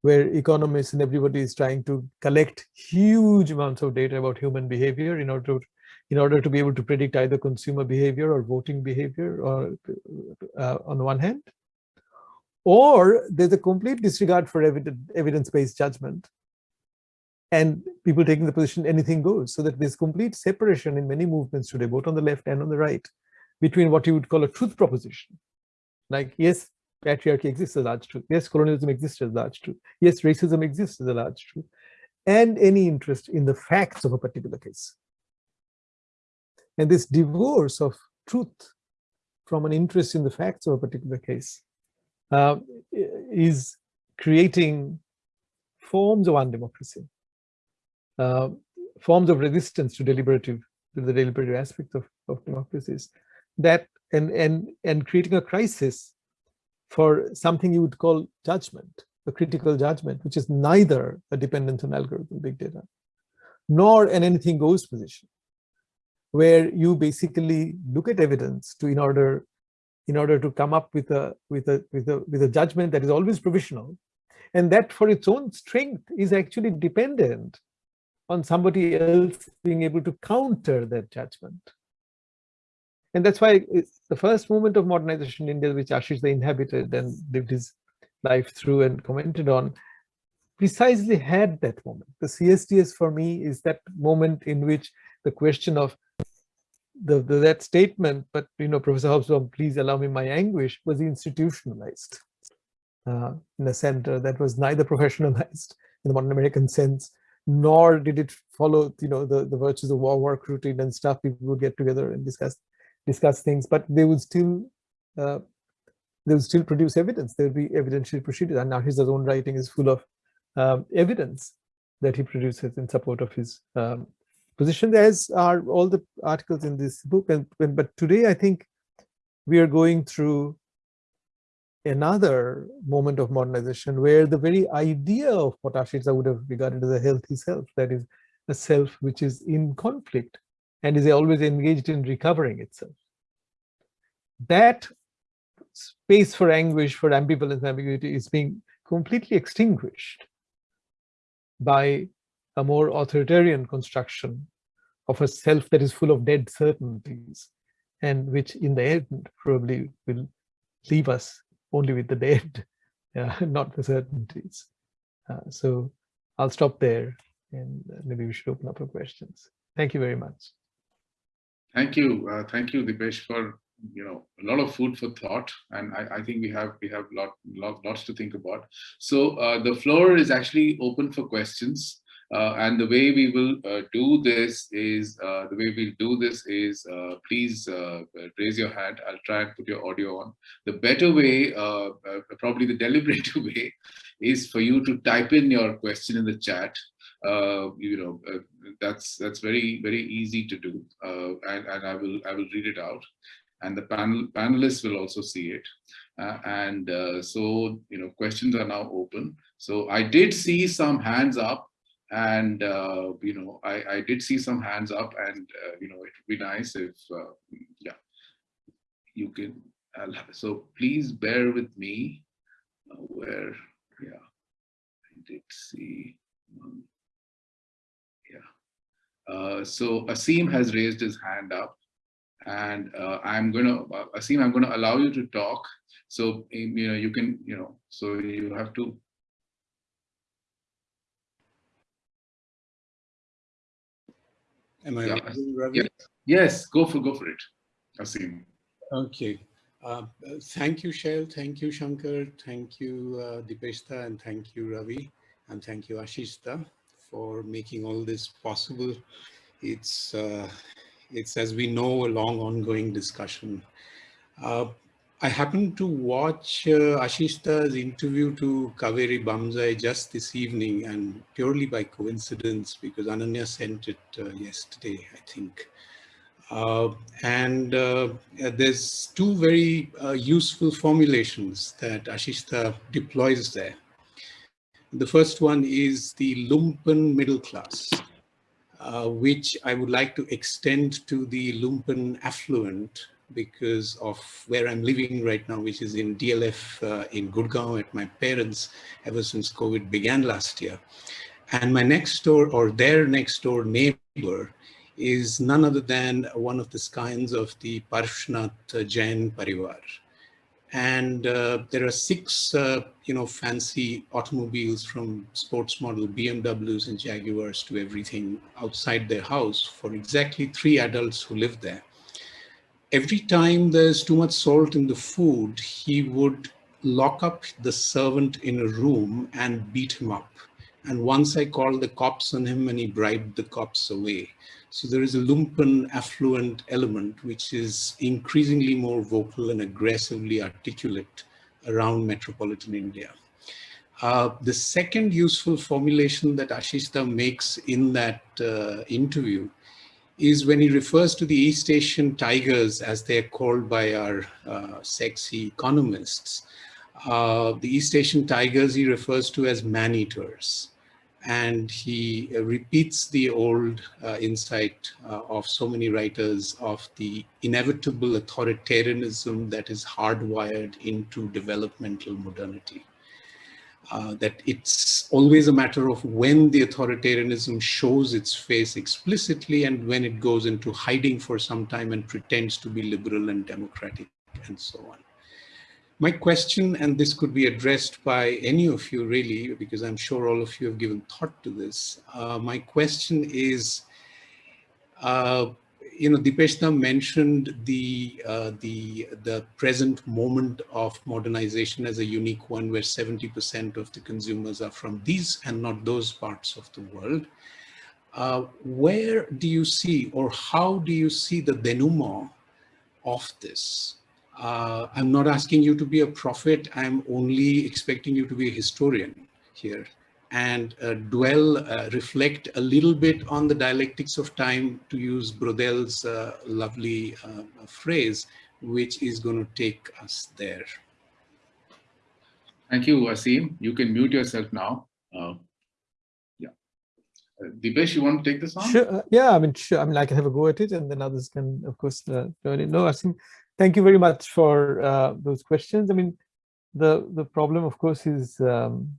where economists and everybody is trying to collect huge amounts of data about human behavior in order to in order to be able to predict either consumer behavior or voting behavior or uh, on one hand or there's a complete disregard for evidence-based judgment and people taking the position anything goes. So that there's complete separation in many movements today both on the left and on the right between what you would call a truth proposition. Like yes patriarchy exists as large truth. Yes colonialism exists as large truth. Yes racism exists as a large truth. And any interest in the facts of a particular case. And this divorce of truth from an interest in the facts of a particular case uh, is creating forms of undemocracy uh, forms of resistance to deliberative, to the deliberative aspect of, of democracies, that and and and creating a crisis for something you would call judgment, a critical judgment, which is neither a dependence on algorithm, big data, nor an anything goes position, where you basically look at evidence to in order in order to come up with a with a with a with a judgment that is always provisional and that for its own strength is actually dependent on somebody else being able to counter that judgment. And that's why the first movement of modernization in India, which Ashish the inhabited and lived his life through and commented on, precisely had that moment. The CSDS for me is that moment in which the question of the, the that statement, but you know, Professor Hobsbawm, please allow me my anguish, was institutionalized uh, in a center that was neither professionalized in the modern American sense, nor did it follow you know the the virtues of war work routine and stuff. People would get together and discuss discuss things but they would still uh, they would still produce evidence. There would be evidentiary procedures and now his own writing is full of um, evidence that he produces in support of his um, position. As are all the articles in this book. And but today i think we are going through another moment of modernization where the very idea of what Ashish would have regarded as a healthy self, that is a self which is in conflict and is always engaged in recovering itself. That space for anguish, for ambivalence, ambiguity is being completely extinguished by a more authoritarian construction of a self that is full of dead certainties and which in the end probably will leave us only with the dead, uh, not the certainties. Uh, so I'll stop there and maybe we should open up for questions. Thank you very much. Thank you. Uh, thank you, Dipesh, for you know a lot of food for thought and i, I think we have we have lot, lot lots to think about so uh, the floor is actually open for questions uh, and the way we will uh, do this is, uh, the way we'll do this is, uh, please uh, raise your hand. I'll try and put your audio on. The better way, uh, probably the deliberative way, is for you to type in your question in the chat. you know, that's that's very very easy to do, and, and I will I will read it out, and the panel panelists will also see it. and so you know, questions are now open. So I did see some hands up and uh, you know I, I did see some hands up and uh, you know it would be nice if uh, yeah you can so please bear with me where yeah I did see um, yeah uh, so Asim has raised his hand up And uh, I'm going to, Asim, I'm going to allow you to talk. So, you know, you can, you know, so you have to. Am I Yeah. Ravi? Yeah. Yes, go for, go for it, Asim. Okay. Uh, thank you, Shail. Thank you, Shankar. Thank you, uh, Dipeshda, and thank you, Ravi, and thank you, Ashishda, for making all this possible. It's, uh, it's as we know, a long ongoing discussion. Uh, I happened to watch uh, interview to Kaveri Bamzai just this evening and purely by coincidence because Ananya sent it uh, yesterday, I think. Uh, and uh, there's two very uh, useful formulations that Ashishda deploys there. The first one is the lumpen middle class, uh, which I would like to extend to the lumpen affluent because of where I'm living right now, which is in DLF uh, in Gurgaon at my parents ever since COVID began last year. And my next door or their next door neighbor is none other than one of the scions of the Parshnath Jain Parivar. And uh, there are six, uh, you know, fancy automobiles from sports model BMWs and Jaguars to everything outside their house for exactly three adults who live there. Every time there's too much salt in the food, he would lock up the servant in a room and beat him up. And once I called the cops on him and he bribed the cops away. So there is a lumpen affluent element, which is increasingly more vocal and aggressively articulate around metropolitan India. Uh, the second useful formulation that Ashishda makes in that uh, interview is when he refers to the East Asian tigers, as they're called by our uh, sexy economists. Uh, the East Asian tigers he refers to as man-eaters and he uh, repeats the old uh, insight uh, of so many writers of the inevitable authoritarianism that is hardwired into developmental modernity. Uh, that it's always a matter of when the authoritarianism shows its face explicitly and when it goes into hiding for some time and pretends to be liberal and democratic and so on. My question, and this could be addressed by any of you really, because I'm sure all of you have given thought to this. Uh, my question is, uh, you know, Dipeshda mentioned the, uh, the, the present moment of modernization as a unique one where 70% of the consumers are from these and not those parts of the world. Uh, where do you see or how do you see the denouement of this? Uh, I'm not asking you to be a prophet. I'm only expecting you to be a historian here and uh, dwell, uh, reflect a little bit on the dialectics of time, to use Braudel's uh, lovely uh, phrase, which is going to take us there. Thank you, Asim. You can mute yourself now. Uh, yeah. Uh, Dipesh, you want to take this on? Sure. yeah, I mean, sure. I mean, I can have a go at it and then others can, of course, join in. No, Asim, thank you very much for uh, those questions. I mean, the the problem, of course, is um,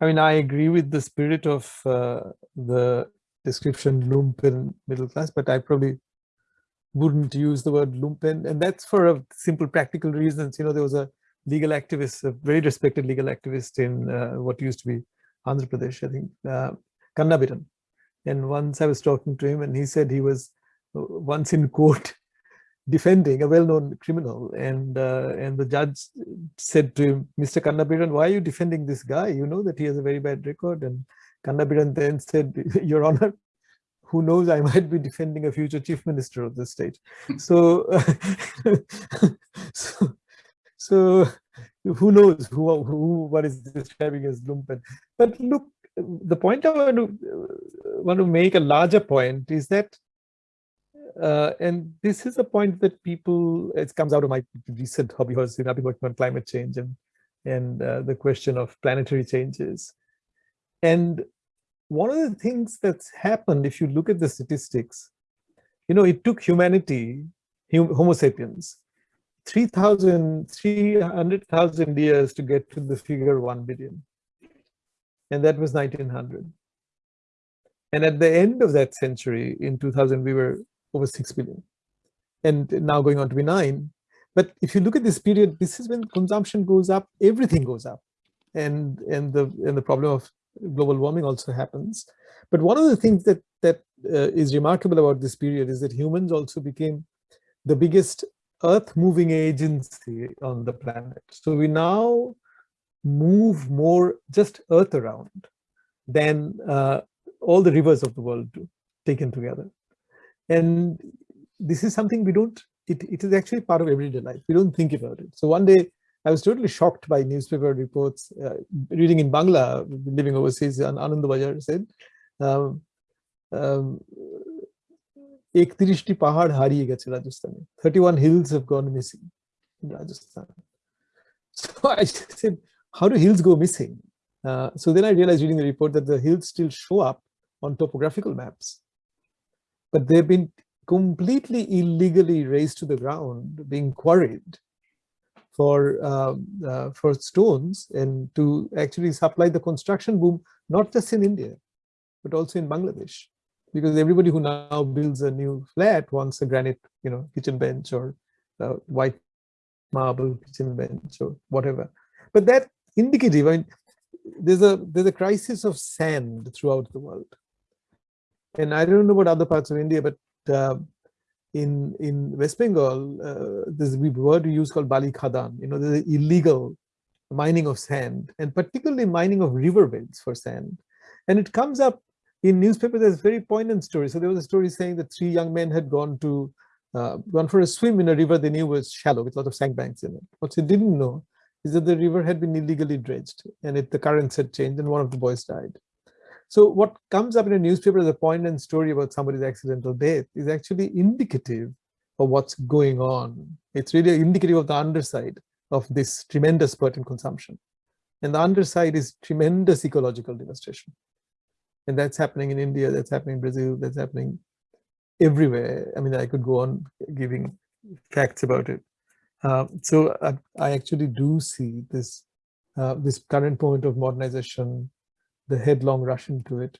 I mean, I agree with the spirit of uh, the description lumpen middle class, but I probably wouldn't use the word lumpen, and that's for a simple practical reasons. You know, there was a legal activist, a very respected legal activist in uh, what used to be Andhra Pradesh, I think, uh, Kannabiran. And once I was talking to him, and he said he was uh, once in court defending a well-known criminal. And uh, and the judge said to him mr kannabiran why are you defending this guy? You know that he has a very bad record. And kannabiran then said your honor who knows i might be defending a future chief minister of the state. So, so so who knows who, who what is describing as lumpen. But look the point i want to want to make a larger point is that uh, and this is a point that people, it comes out of my recent hobby horse, I've been working on climate change and, and uh, the question of planetary changes. And one of the things that's happened, if you look at the statistics, you know, it took humanity, Homo sapiens, 3,000, 300,000 years to get to the figure 1 billion. And that was 1900. And at the end of that century, in 2000, we were over 6 billion. and now going on to be nine. But if you look at this period, this is when consumption goes up, everything goes up, and and the and the problem of global warming also happens. But one of the things that that uh, is remarkable about this period is that humans also became the biggest earth moving agency on the planet. So we now move more just earth around than uh, all the rivers of the world do, taken together. And this is something we don't, it, it is actually part of everyday life. We don't think about it. So one day I was totally shocked by newspaper reports, uh, reading in Bangla, living overseas, and Anandabazar said, um, um, 31 hills have gone missing in Rajasthan. So I said, how do hills go missing? Uh, so then I realized reading the report that the hills still show up on topographical maps but they've been completely illegally raised to the ground, being quarried for um, uh, for stones and to actually supply the construction boom, not just in India, but also in Bangladesh because everybody who now builds a new flat wants a granite, you know, kitchen bench or white marble kitchen bench or whatever. But that indicative, I mean, there's a there's a crisis of sand throughout the world, and I don't know about other parts of India, but uh, in in West Bengal, uh, there's a word we use called Bali Khadan. You know, there's illegal mining of sand, and particularly mining of riverbeds for sand, and it comes up in newspapers, there's very poignant stories. So there was a story saying that three young men had gone to uh, gone for a swim in a river they knew was shallow with a lot of sandbanks in it. What they didn't know is that the river had been illegally dredged and it, the currents had changed and one of the boys died. So what comes up in a newspaper as a poignant story about somebody's accidental death is actually indicative of what's going on. It's really indicative of the underside of this tremendous spurt in consumption. And the underside is tremendous ecological devastation. And that's happening in India, that's happening in Brazil, that's happening everywhere. I mean, I could go on giving facts about it. Uh, so I, I, actually do see this uh, this current point of modernization, the headlong rush into it,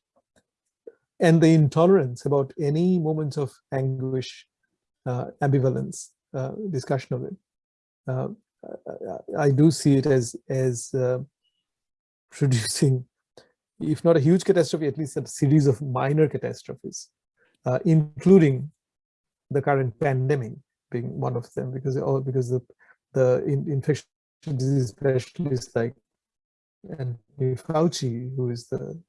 and the intolerance about any moments of anguish, uh, ambivalence, uh, discussion of it. Uh, I, do see it as as uh, producing if not a huge catastrophe, at least a series of minor catastrophes, uh, including the current pandemic being one of them, because all because the the in, infectious disease specialists like Anthony Fauci, who is the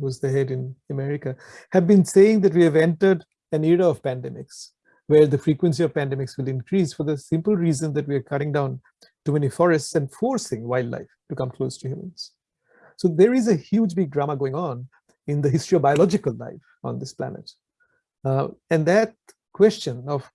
who's the head in America, have been saying that we have entered an era of pandemics where the frequency of pandemics will increase for the simple reason that we are cutting down too many forests and forcing wildlife to come close to humans. So there is a huge big drama going on in the history of biological life on this planet. Uh, and that question of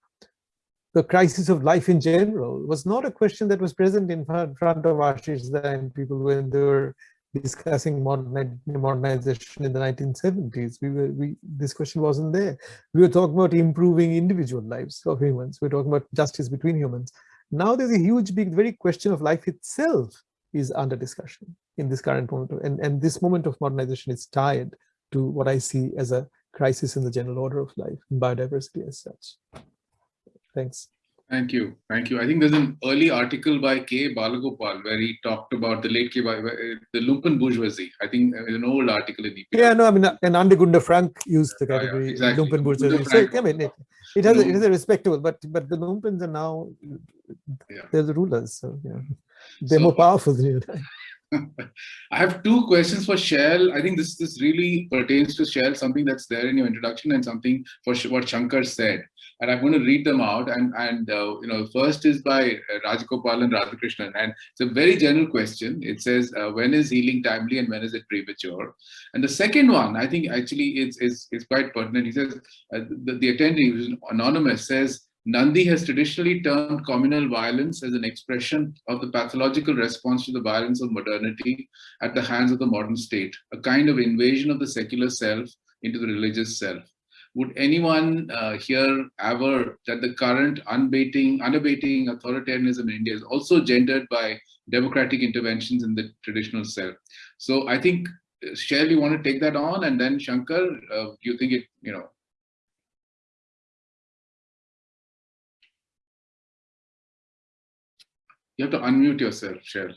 the crisis of life in general was not a question that was present in front of Ashish and people when they were discussing modern, modernization in the 1970s. We were, we, this question wasn't there. We were talking about improving individual lives of humans. We we're talking about justice between humans. Now there's a huge, big, very question of life itself is under discussion in this current moment. And, and this moment of modernization is tied to what I see as a crisis in the general order of life, biodiversity as such. Thanks. Thank you. Thank you. I think there's an early article by K. Balagopal where he talked about the late K. Uh, the lumpen bourgeoisie. I think uh, an old article in EPW. Yeah, no, I mean, uh, and Andre Gunder Frank used the category yeah, yeah, exactly. lumpen bourgeoisie. So, I mean, it, it has, a, it has a respectable, but but the lumpens are now, yeah. they're the rulers. So, yeah, they're so, more powerful than you. I have two questions for Shail. I think this this really pertains to Shail, something that's there in your introduction and something for what Shankar said. And I'm going to read them out. And and uh, you know, first is by uh, Rajgopal and Radhakrishnan, and it's a very general question. It says, uh, when is healing timely and when is it premature? And the second one, I think actually it's, is is quite pertinent. He says uh, the, the attendee, who's anonymous, says Nandy has traditionally termed communal violence as an expression of the pathological response to the violence of modernity at the hands of the modern state, a kind of invasion of the secular self into the religious self would anyone uh, here ever that the current unbating, unabating authoritarianism in India is also gendered by democratic interventions in the traditional self. So I think, uh, Shail, you want to take that on, and then Shankar, uh, do you think it, you know? You have to unmute yourself, Shail.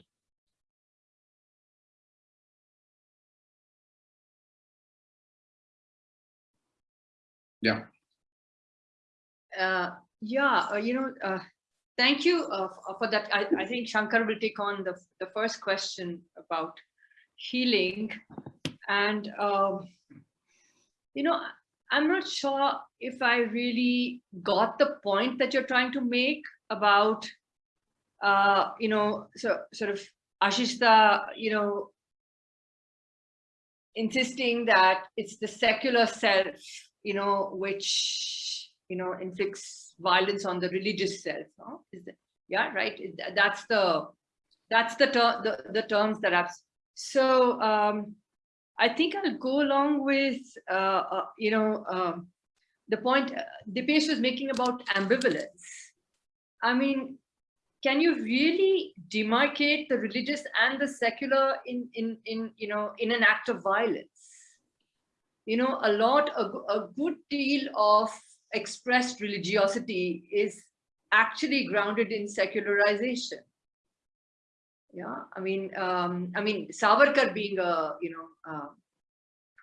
Yeah. Uh, yeah, uh, you know, uh, thank you uh, for that. I, I think Shankar will take on the, the first question about healing. And, um, you know, I'm not sure if I really got the point that you're trying to make about, uh, you know, so sort of Ashishda, you know, insisting that it's the secular self, you know, which, you know, inflicts violence on the religious self. Yeah, right. That's the, that's the, ter the, the terms that I've, so, um, I think I'll go along with, uh, uh, you know, um, the point uh, Dipesh was making about ambivalence. I mean, can you really demarcate the religious and the secular in, in, in, you know, in an act of violence? You know, a lot, a, a good deal of expressed religiosity is actually grounded in secularization. Yeah i mean um, i mean savarkar being a you know uh,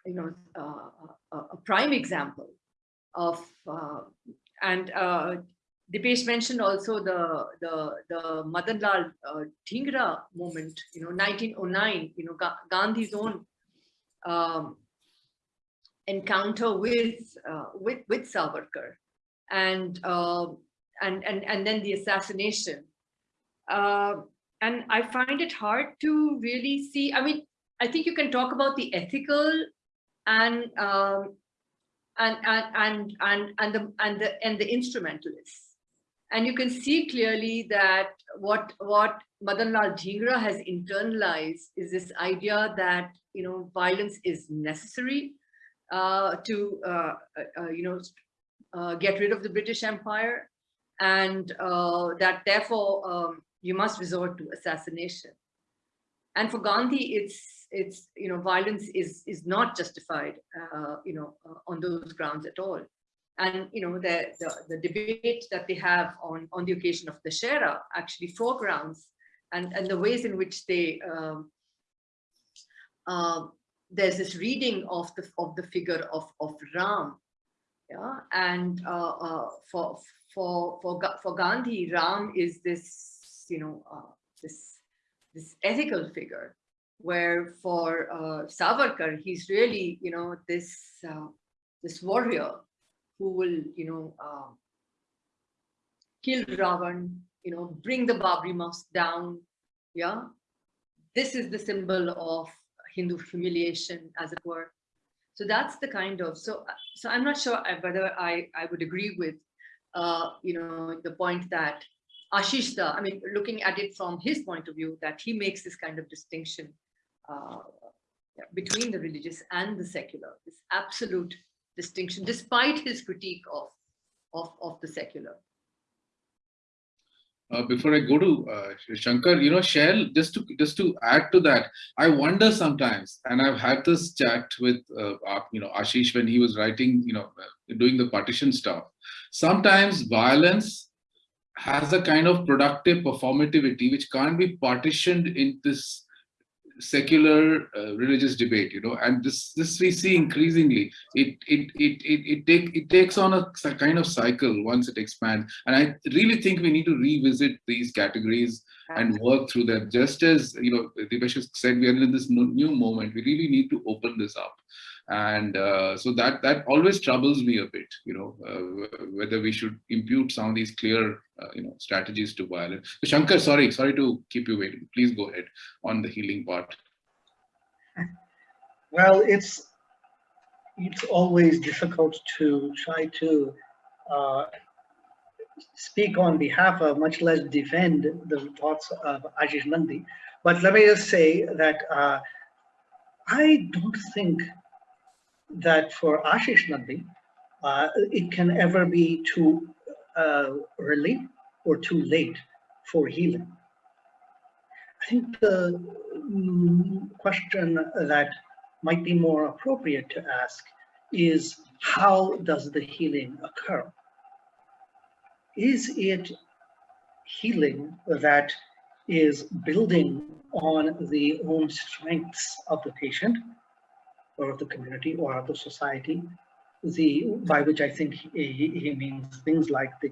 you know uh, a, a, prime example of uh, and uh, Dipesh mentioned also the the the Madan Lal uh, moment, you know, 1909, you know, Ga Gandhi's own um, encounter with uh, with with Savarkar, and uh, and and and then the assassination. Uh, and I find it hard to really see, I mean, I think you can talk about the ethical and um, and and and and and the and the and the instrumentalists, and you can see clearly that what what Madan Lal has internalized is this idea that you know violence is necessary to uh, uh, uh you know uh, get rid of the British Empire, and uh, that therefore um, you must resort to assassination. And for Gandhi, it's it's you know violence is is not justified uh, you know uh, on those grounds at all. And you know the, the the debate that they have on on the occasion of the Shera actually foregrounds and and the ways in which they um, uh, there's this reading of the of the figure of of Ram, yeah, and uh, uh, for for for for Gandhi, Ram is this you know, uh, this, this ethical figure, where for uh, Savarkar, he's really, you know, this, uh, this warrior who will, you know, uh, kill Ravan, you know, bring the Babri Mosque down, yeah. This is the symbol of Hindu humiliation, as it were. So that's the kind of, so, so I'm not sure whether I, I would agree with, uh, you know, the point that Ashishda, I mean, looking at it from his point of view, that he makes this kind of distinction uh, between the religious and the secular, this absolute distinction, despite his critique of, of, of the secular. Uh, before I go to uh, Shankar, you know, Shail, just to just to add to that, I wonder sometimes, and I've had this chat with, uh, you know, Ashish when he was writing, you know, uh, doing the partition stuff. Sometimes violence has a kind of productive performativity which can't be partitioned in this secular uh, religious debate you know and this this we see increasingly. It it it it, it take it takes on a, a kind of cycle once it expands. And i really think we need to revisit these categories and work through them. Just as you know Dipesh said we are in this new moment. We really need to open this up and uh, so that that always troubles me a bit you know uh, whether we should impute some of these clear uh, you know strategies to violence so shankar sorry sorry to keep you waiting. Please go ahead on the healing part. Well it's it's always difficult to try to uh, speak on behalf of much less defend the thoughts of Ashish Nandy but let me just say that uh, I don't think that for Ashish Nandy, uh, it can ever be too uh, early or too late for healing. I think the mm, question that might be more appropriate to ask is how does the healing occur? Is it healing that is building on the own strengths of the patient or of the community or of the society. The, by which I think he, he means things like the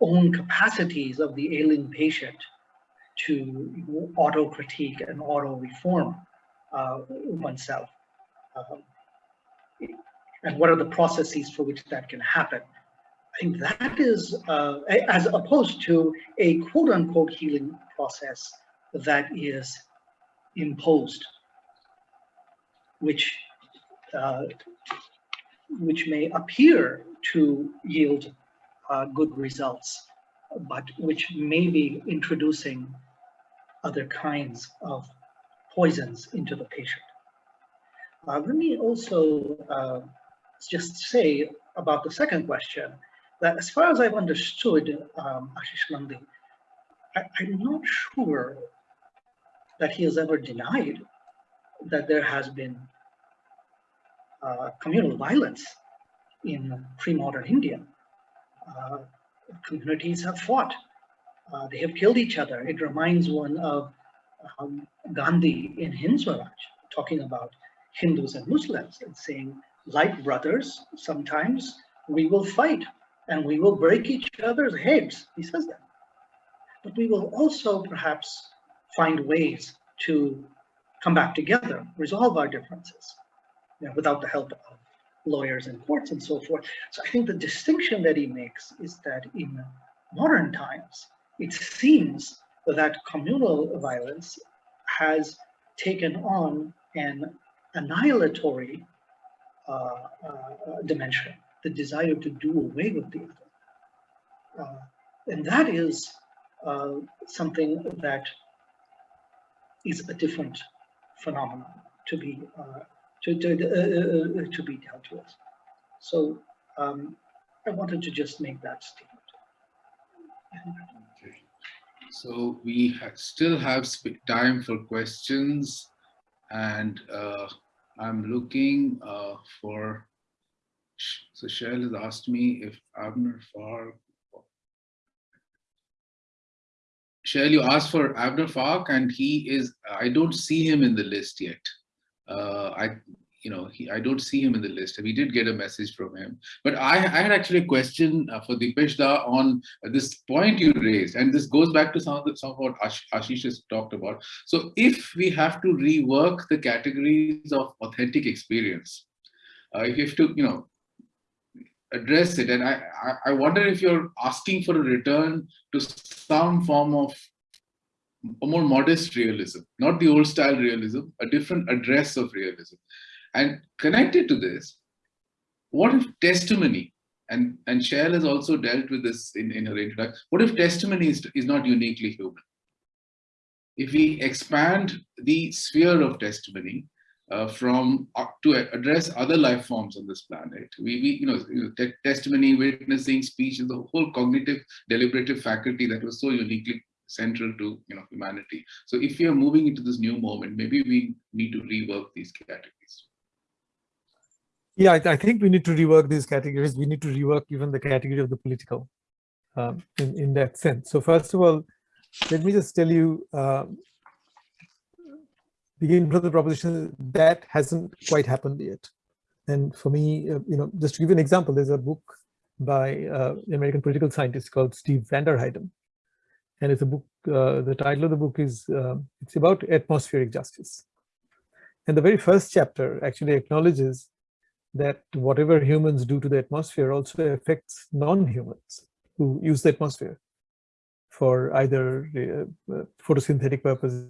own capacities of the ailing patient to auto-critique and auto-reform uh, oneself. Um, and what are the processes for which that can happen? I think that is, uh, as opposed to a quote unquote healing process that is imposed, which which may appear to yield uh, good results, but which may be introducing other kinds of poisons into the patient. Uh, let me also uh, just say about the second question that as far as I've understood um, Ashish Nandy, I, I'm not sure that he has ever denied that there has been uh, communal violence in pre-modern India. Uh, communities have fought. Uh, they have killed each other. It reminds one of um, Gandhi in Hind Swaraj talking about Hindus and Muslims and saying, like brothers, sometimes we will fight and we will break each other's heads. He says that. But we will also perhaps find ways to come back together, resolve our differences you know, without the help of lawyers and courts and so forth. So I think the distinction that he makes is that in modern times, it seems that communal violence has taken on an annihilatory uh, uh, dimension, the desire to do away with the other. Uh, and that is uh, something that is a different phenomenon to be uh, to to, uh, to be dealt with. So um, I wanted to just make that statement. So we ha still have time for questions and uh, I'm looking uh, for, so Cheryl has asked me if Abner Fark, Cheryl, you asked for Abner Fark and he is, I don't see him in the list yet. Uh, I, you know, he, I don't see him in the list. We did get a message from him. But I, I had actually a question uh, for Dipesh on this point you raised, and this goes back to some of, the, some of what Ash, Ashish has talked about. So if we have to rework the categories of authentic experience, uh, if you have to, you know, address it, and I, I, I wonder if you're asking for a return to some form of a more modest realism, not the old style realism, a different address of realism. And connected to this, what if testimony, and, and Cheryl has also dealt with this in, in her introduction, what if testimony is, is not uniquely human? If we expand the sphere of testimony uh, from uh, to address other life forms on this planet, we, we you know, testimony, witnessing, speech, the whole cognitive deliberative faculty that was so uniquely central to you know humanity. So if we are moving into this new moment, maybe we need to rework these categories. Yeah, I, I, think we need to rework these categories. We need to rework even the category of the political um, in, in that sense. So first of all, let me just tell you, uh, begin from the proposition that hasn't quite happened yet. And for me, uh, you know, just to give you an example, there's a book by uh, an American political scientist called Steve Vanderheiden. And it's a book, uh, the title of the book is, uh, it's about atmospheric justice. And the very first chapter actually acknowledges that whatever humans do to the atmosphere also affects non-humans who use the atmosphere for either uh, uh, photosynthetic purposes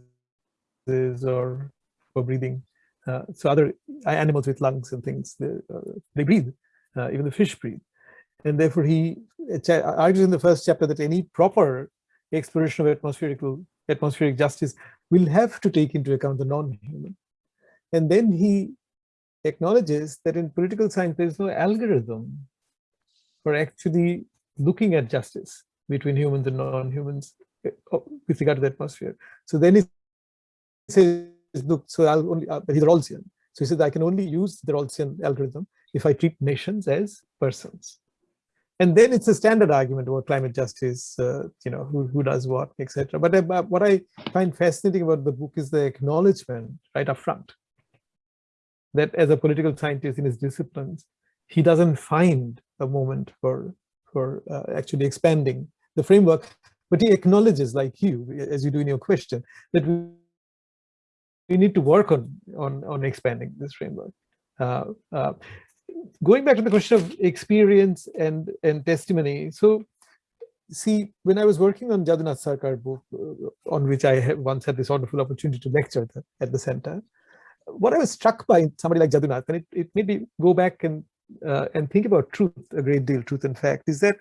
or for breathing. Uh, so other animals with lungs and things, they, uh, they breathe, uh, even the fish breathe. And therefore he argues in the first chapter that any proper exploration of atmospheric, atmospheric justice will have to take into account the non-human. And then he acknowledges that in political science, there's no algorithm for actually looking at justice between humans and non-humans oh, with regard to the atmosphere. So then he says, look, so I'll only, uh, he's Rawlsian. So he says, I can only use the Rawlsian algorithm if I treat nations as persons. And then it's a standard argument about climate justice, uh, you know, who, who does what, etc. But uh, what I find fascinating about the book is the acknowledgement right up front that as a political scientist in his disciplines, he doesn't find a moment for, for uh, actually expanding the framework, but he acknowledges, like you, as you do in your question, that we, need to work on, on, on expanding this framework. Going back to the question of experience and, and testimony, so see, when I was working on Jadunath Sarkar book, uh, on which I once had this wonderful opportunity to lecture at the center, what I was struck by somebody like Jadunath, and it, it made me go back and uh, and think about truth a great deal, truth and fact, is that,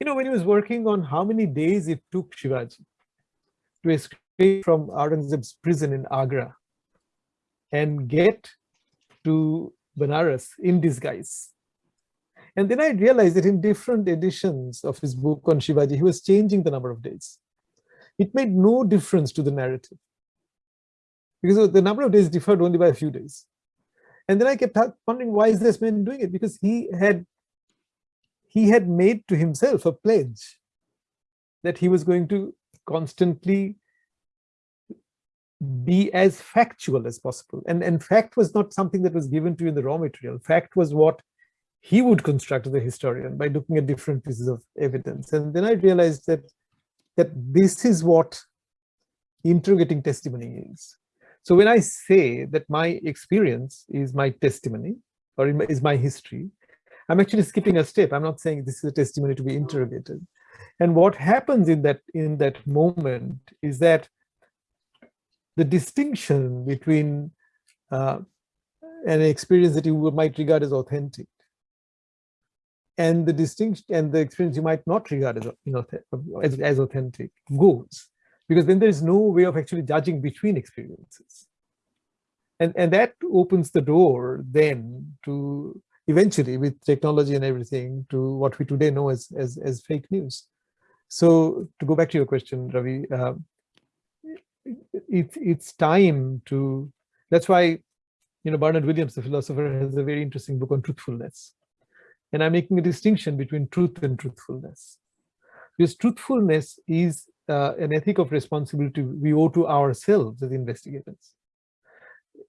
you know, when he was working on how many days it took Shivaji to escape from Aurangzeb's prison in Agra and get to Benares in disguise. And then I realized that in different editions of his book on Shivaji, he was changing the number of days. It made no difference to the narrative because the number of days differed only by a few days. And then I kept wondering, why is this man doing it? Because he had he had made to himself a pledge that he was going to constantly be as factual as possible. And, and fact was not something that was given to you in the raw material. Fact was what he would construct as a historian by looking at different pieces of evidence. And then I realized that, that this is what interrogating testimony is. So when I say that my experience is my testimony or is my history, I'm actually skipping a step. I'm not saying this is a testimony to be interrogated. And what happens in that in that moment is that the distinction between uh, an experience that you might regard as authentic and the distinction and the experience you might not regard as you know as, as authentic goes because then there is no way of actually judging between experiences. And, and that opens the door then to eventually with technology and everything to what we today know as, as, as fake news. So to go back to your question, Ravi, uh, it, it's time to, that's why, you know, Bernard Williams, the philosopher, has a very interesting book on truthfulness. And I'm making a distinction between truth and truthfulness. Because truthfulness is uh, an ethic of responsibility we owe to ourselves as investigators.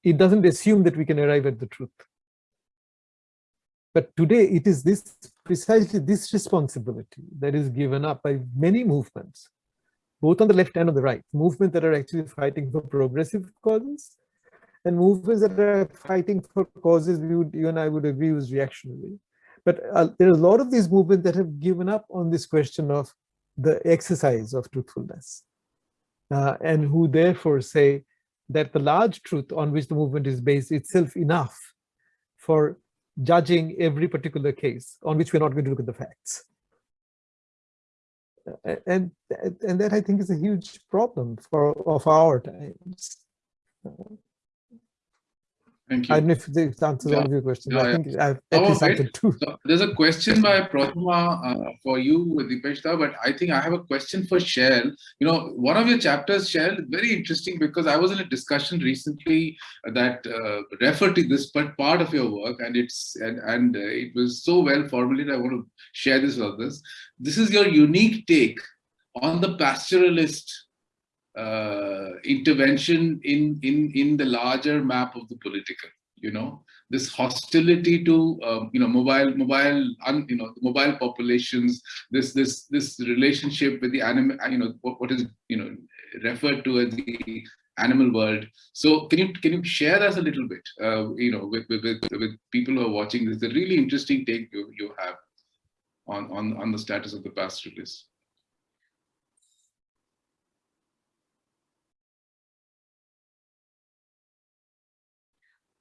It doesn't assume that we can arrive at the truth. But today it is this precisely this responsibility that is given up by many movements, both on the left and on the right, movements that are actually fighting for progressive causes and movements that are fighting for causes we would, you and I would agree was reactionary. But uh, there are a lot of these movements that have given up on this question of the exercise of truthfulness uh, and who therefore say that the large truth on which the movement is based itself enough for judging every particular case on which we're not going to look at the facts. And, and that I think is a huge problem for of our times. Uh, Thank you. I don't know if this answers yeah. all of your questions. Yeah, I think yeah. I've at Oh, least answered two. So there's a question by Prathama uh, for you, Dipeshda, but I think I have a question for Shail. You know, one of your chapters, Shail, very interesting because I was in a discussion recently that uh, referred to this but part of your work, and it's and, and uh, it was so well formulated. I want to share this with others. This is your unique take on the pastoralist uh, intervention in in in the larger map of the political you know? This hostility to um, you know mobile mobile un, you know mobile populations this this this relationship with the animal you know what, what is you know referred to as the animal world. So can you can you share us a little bit uh, you know with, with with with people who are watching this? Is a really interesting take you you have on on on the status of the pastoralists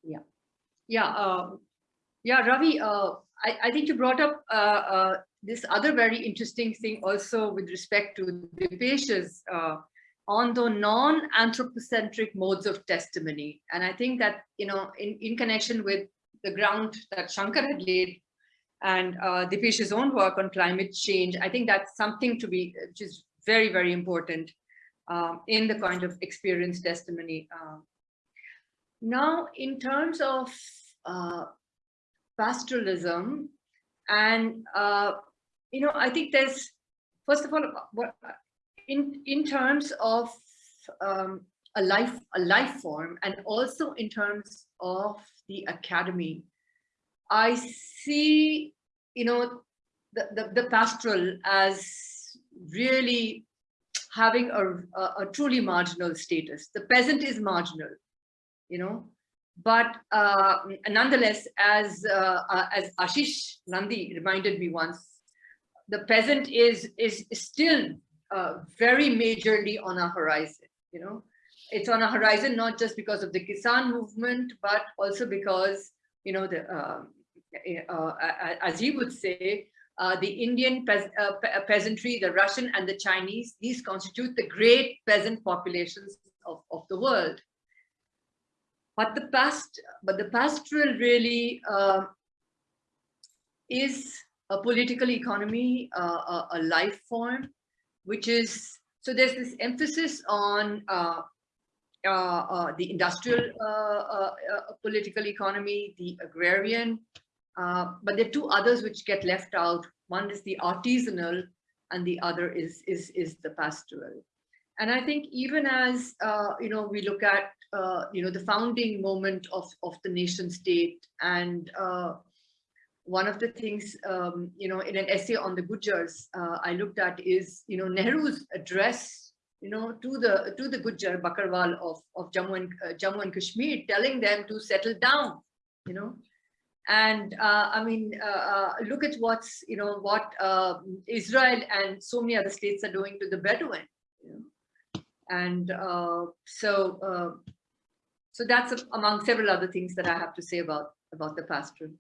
Yeah, yeah, uh, yeah, Ravi. Uh, I, I think you brought up uh, uh, this other very interesting thing also with respect to Dipesh's uh, on the non-anthropocentric modes of testimony, and I think that you know in in connection with the ground that Shankar had laid and uh, Dipesh's own work on climate change, I think that's something to be which is very very important um, in the kind of experience testimony. Now, in terms of uh, pastoralism, and uh, you know, I think there's, first of all, in in terms of um, a life a life form, and also in terms of the academy, I see, you know, the the, the pastoral as really having a, a, a truly marginal status. The peasant is marginal, you know, but uh, nonetheless, as uh, uh, as Ashish Nandy reminded me once, the peasant is is still uh, very majorly on a horizon. You know, it's on a horizon not just because of the Kisan movement, but also because you know the uh, uh, as he would say, the Indian pe peasantry, the Russian and the Chinese, these constitute the great peasant populations of, of the world but the past but the pastoral really uh, is a political economy uh, a, a, life form which is so there's this emphasis on uh, uh, uh the industrial uh, political economy the agrarian but there are two others which get left out. One is the artisanal and the other is is is the pastoral and i think even as you know we look at uh, you know, the founding moment of, of the nation state. And uh, one of the things, um, you know, in an essay on the Gujars, uh, I looked at is, you know, Nehru's address, you know, to the to the Gujar Bakarwal of, of Jammu and uh, Jammu and Kashmir, telling them to settle down, you know. And uh, I mean, look at what's, you know, what Israel and so many other states are doing to the Bedouin. And so so that's among several other things that I have to say about, about the pastoral.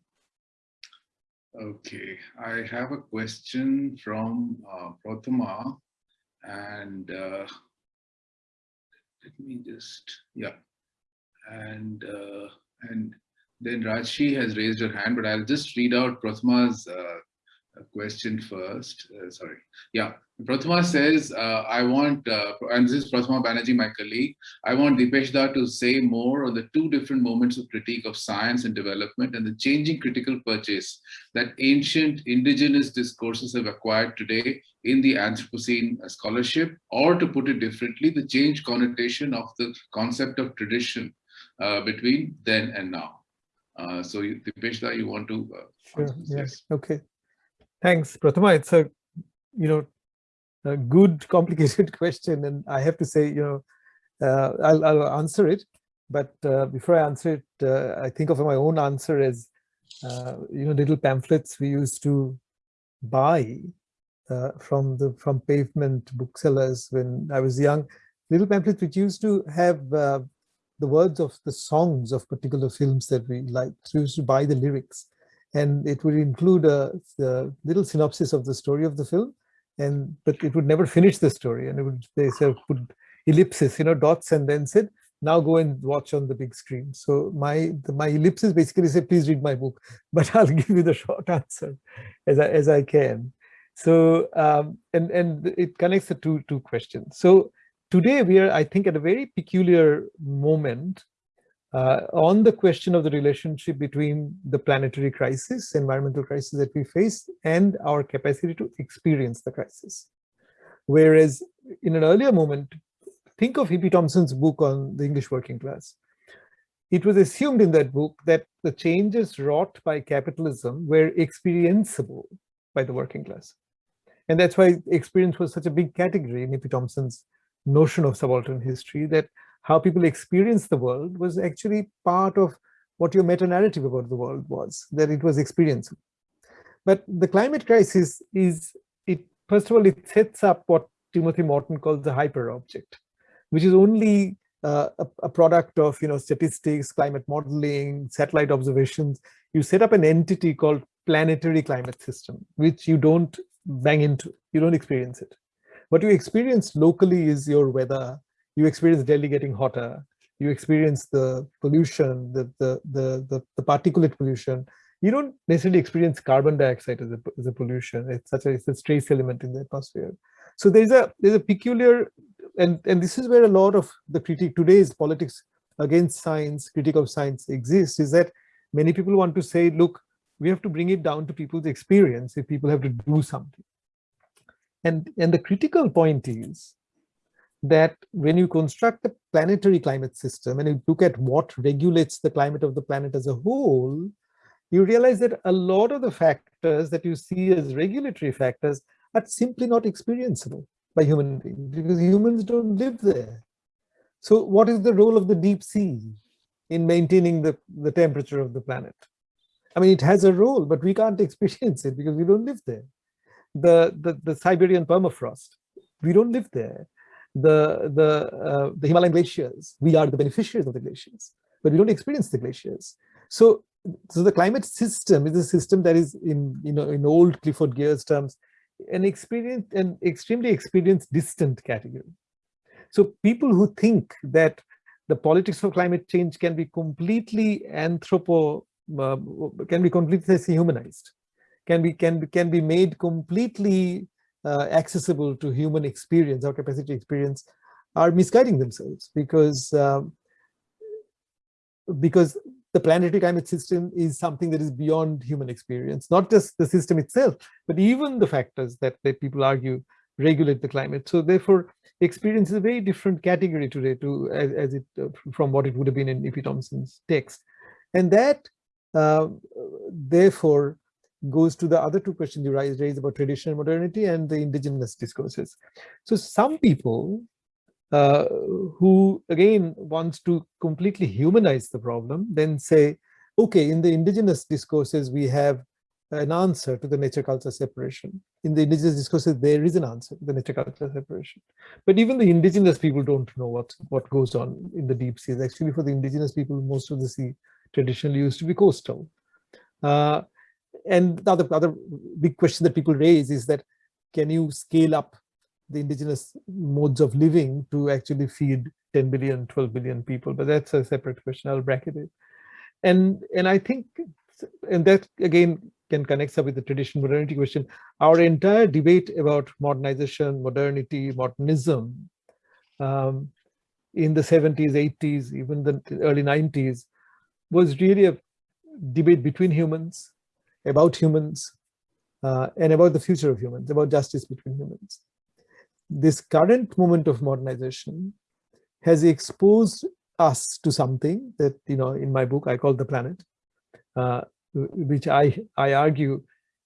Okay, I have a question from uh, Prathama and uh, let me just, yeah. And uh, and then Rajshi has raised her hand, but I'll just read out Prathama's uh, question first. Uh, sorry. Yeah, Prathama says, uh, I want, uh, and this is Prathama Banerjee, my colleague, I want Dipeshda to say more on the two different moments of critique of science and development and the changing critical purchase that ancient indigenous discourses have acquired today in the Anthropocene scholarship, or to put it differently, the changed connotation of the concept of tradition uh, between then and now. Uh, so Dipeshda, you want to? Uh, sure, yes, okay. Thanks, Prathama. It's a, you know, a good, complicated question. And I have to say, you know, uh, I'll, I'll, answer it. But uh, before I answer it, uh, I think of my own answer as, uh, you know, little pamphlets we used to buy uh, from the from pavement booksellers when I was young. Little pamphlets which used to have uh, the words of the songs of particular films that we liked. So we used to buy the lyrics. And it would include a, a little synopsis of the story of the film and but it would never finish the story. And it would they sort of put ellipses you know dots and then said now go and watch on the big screen. So my the, my ellipses basically say please read my book but i'll give you the short answer as i as i can. So um, and and it connects the two two questions. So today we are i think at a very peculiar moment uh, on the question of the relationship between the planetary crisis, environmental crisis that we face, and our capacity to experience the crisis. Whereas in an earlier moment, think of E.P. Thompson's book on the English working class. It was assumed in that book that the changes wrought by capitalism were experienceable by the working class. And that's why experience was such a big category in E.P. Thompson's notion of subaltern history that how people experience the world was actually part of what your meta-narrative about the world was, that it was experiencing. But the climate crisis is, it first of all, it sets up what Timothy Morton calls the hyper object, which is only uh, a, a, product of you know statistics, climate modeling, satellite observations. You set up an entity called planetary climate system, which you don't bang into, you don't experience it. What you experience locally is your weather, you experience Delhi getting hotter, you experience the pollution, the, the, the, the, the particulate pollution. You don't necessarily experience carbon dioxide as a, as a pollution. It's such a, it's a trace element in the atmosphere. So there's a, there's a peculiar, and, and this is where a lot of the critique, today's politics against science, critique of science exists, is that many people want to say, look, we have to bring it down to people's experience if people have to do something. And, and the critical point is that when you construct a planetary climate system and you look at what regulates the climate of the planet as a whole, you realize that a lot of the factors that you see as regulatory factors are simply not experienceable by human beings because humans don't live there. So what is the role of the deep sea in maintaining the, the temperature of the planet? I mean, it has a role, but we can't experience it because we don't live there. The, the, the Siberian permafrost, we don't live there the the uh, the Himalayan glaciers. We are the beneficiaries of the glaciers, but we don't experience the glaciers. So so the climate system is a system that is in you know in old Clifford Geertz's terms an experience an extremely experienced distant category. So people who think that the politics of climate change can be completely anthropo uh, can be completely humanized can be can be can be made completely uh, accessible to human experience or capacity experience are misguiding themselves because um, because the planetary climate system is something that is beyond human experience, not just the system itself, but even the factors that, that people argue regulate the climate. So therefore, experience is a very different category today to as, as it uh, from what it would have been in E.P. Thompson's text. And that, uh, therefore, goes to the other two questions you raised, raised about tradition modernity and the indigenous discourses. So some people uh, who again wants to completely humanize the problem, then say, okay, in the indigenous discourses, we have an answer to the nature culture separation. In the indigenous discourses, there is an answer to the nature culture separation. But even the indigenous people don't know what, what goes on in the deep seas. Actually, for the indigenous people, most of the sea traditionally used to be coastal. Uh, and the other, other big question that people raise is that can you scale up the indigenous modes of living to actually feed 10 billion, 12 billion people? But that's a separate question. I'll bracket it. And, and I think, and that again can connect up with the tradition modernity question. Our entire debate about modernization, modernity, modernism um, in the 70s, 80s, even the early 90s was really a debate between humans about humans uh, and about the future of humans, about justice between humans. This current moment of modernization has exposed us to something that, you know, in my book, I call the planet, uh, which I, I argue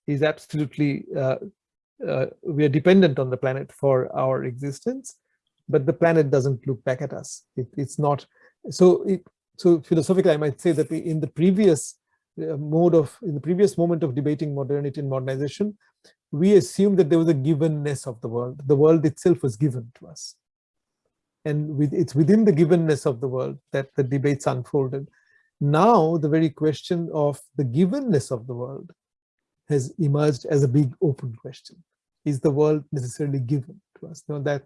is absolutely, uh, uh, we are dependent on the planet for our existence, but the planet doesn't look back at us. It, it's not, so it, so philosophically, I might say that in the previous Uh, mode of, in the previous moment of debating modernity and modernization, we assumed that there was a givenness of the world. The world itself was given to us. And with, it's within the givenness of the world that the debates unfolded. Now, the very question of the givenness of the world has emerged as a big open question. Is the world necessarily given to us? Know, that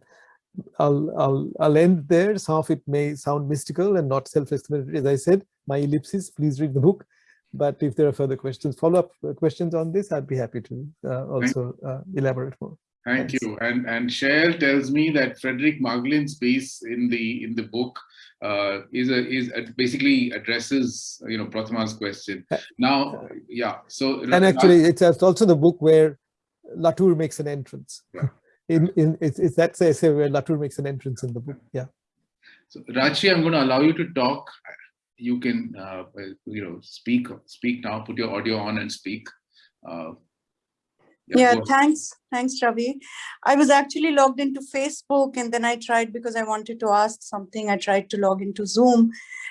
I'll, I'll, I'll end there. Some of it may sound mystical and not self-explanatory. As I said, my ellipsis, please read the book. But if there are further questions, follow-up questions on this, I'd be happy to uh, also uh, elaborate more. Thank Thanks. you. And and Shail tells me that Frederick Marglin's piece in the in the book uh, is a is a, basically addresses you know Prathama's question. Uh, now, yeah. So and actually, it's also the book where Latour makes an entrance. Yeah. in in it's, it's that essay where Latour makes an entrance in the book. Yeah. So Rachi, I'm going to allow you to talk you can uh, you know speak speak now put your audio on and speak. Uh, yeah, yeah thanks. Thanks ravi. I was actually logged into facebook and then i tried because i wanted to ask something i tried to log into zoom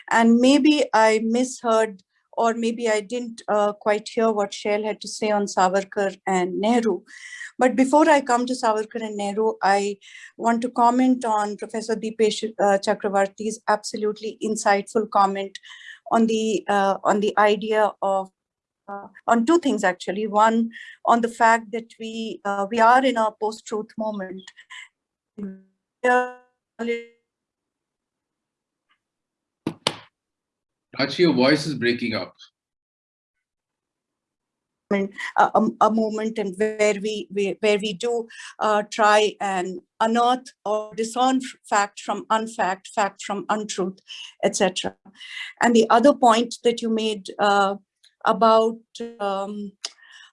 and maybe i misheard or maybe i didn't uh, quite hear what Shail had to say on savarkar and nehru but before I come to Savarkar and Nehru, I want to comment on Professor Dipesh uh, Chakrabarty's absolutely insightful comment on the uh, on the idea of uh, on two things actually. One, on the fact that we uh, we are in a post-truth moment. Actually, your voice is breaking up a, a, moment and where we, we where we do uh, try and unearth or discern fact from unfact, fact from untruth, etc. And the other point that you made uh, about, um,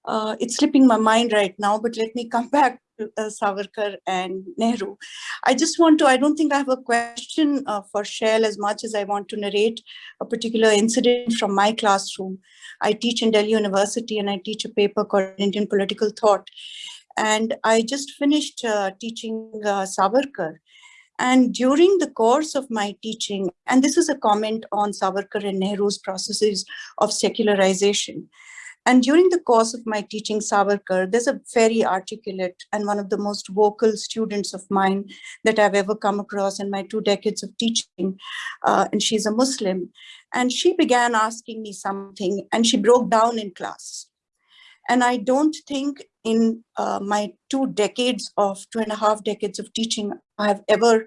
uh, it's slipping my mind right now, but let me come back uh, Savarkar and Nehru. I just want to, I don't think I have a question uh, for Shail as much as I want to narrate a particular incident from my classroom. I teach in Delhi University and I teach a paper called Indian Political Thought. And I just finished uh, teaching uh, Savarkar. And during the course of my teaching, and this is a comment on Savarkar and Nehru's processes of secularization. And during the course of my teaching Savarkar, there's a very articulate and one of the most vocal students of mine that I've ever come across in my two decades of teaching. Uh, and she's a Muslim. And she began asking me something and she broke down in class. And I don't think in uh, my two decades of two and a half decades of teaching, I have ever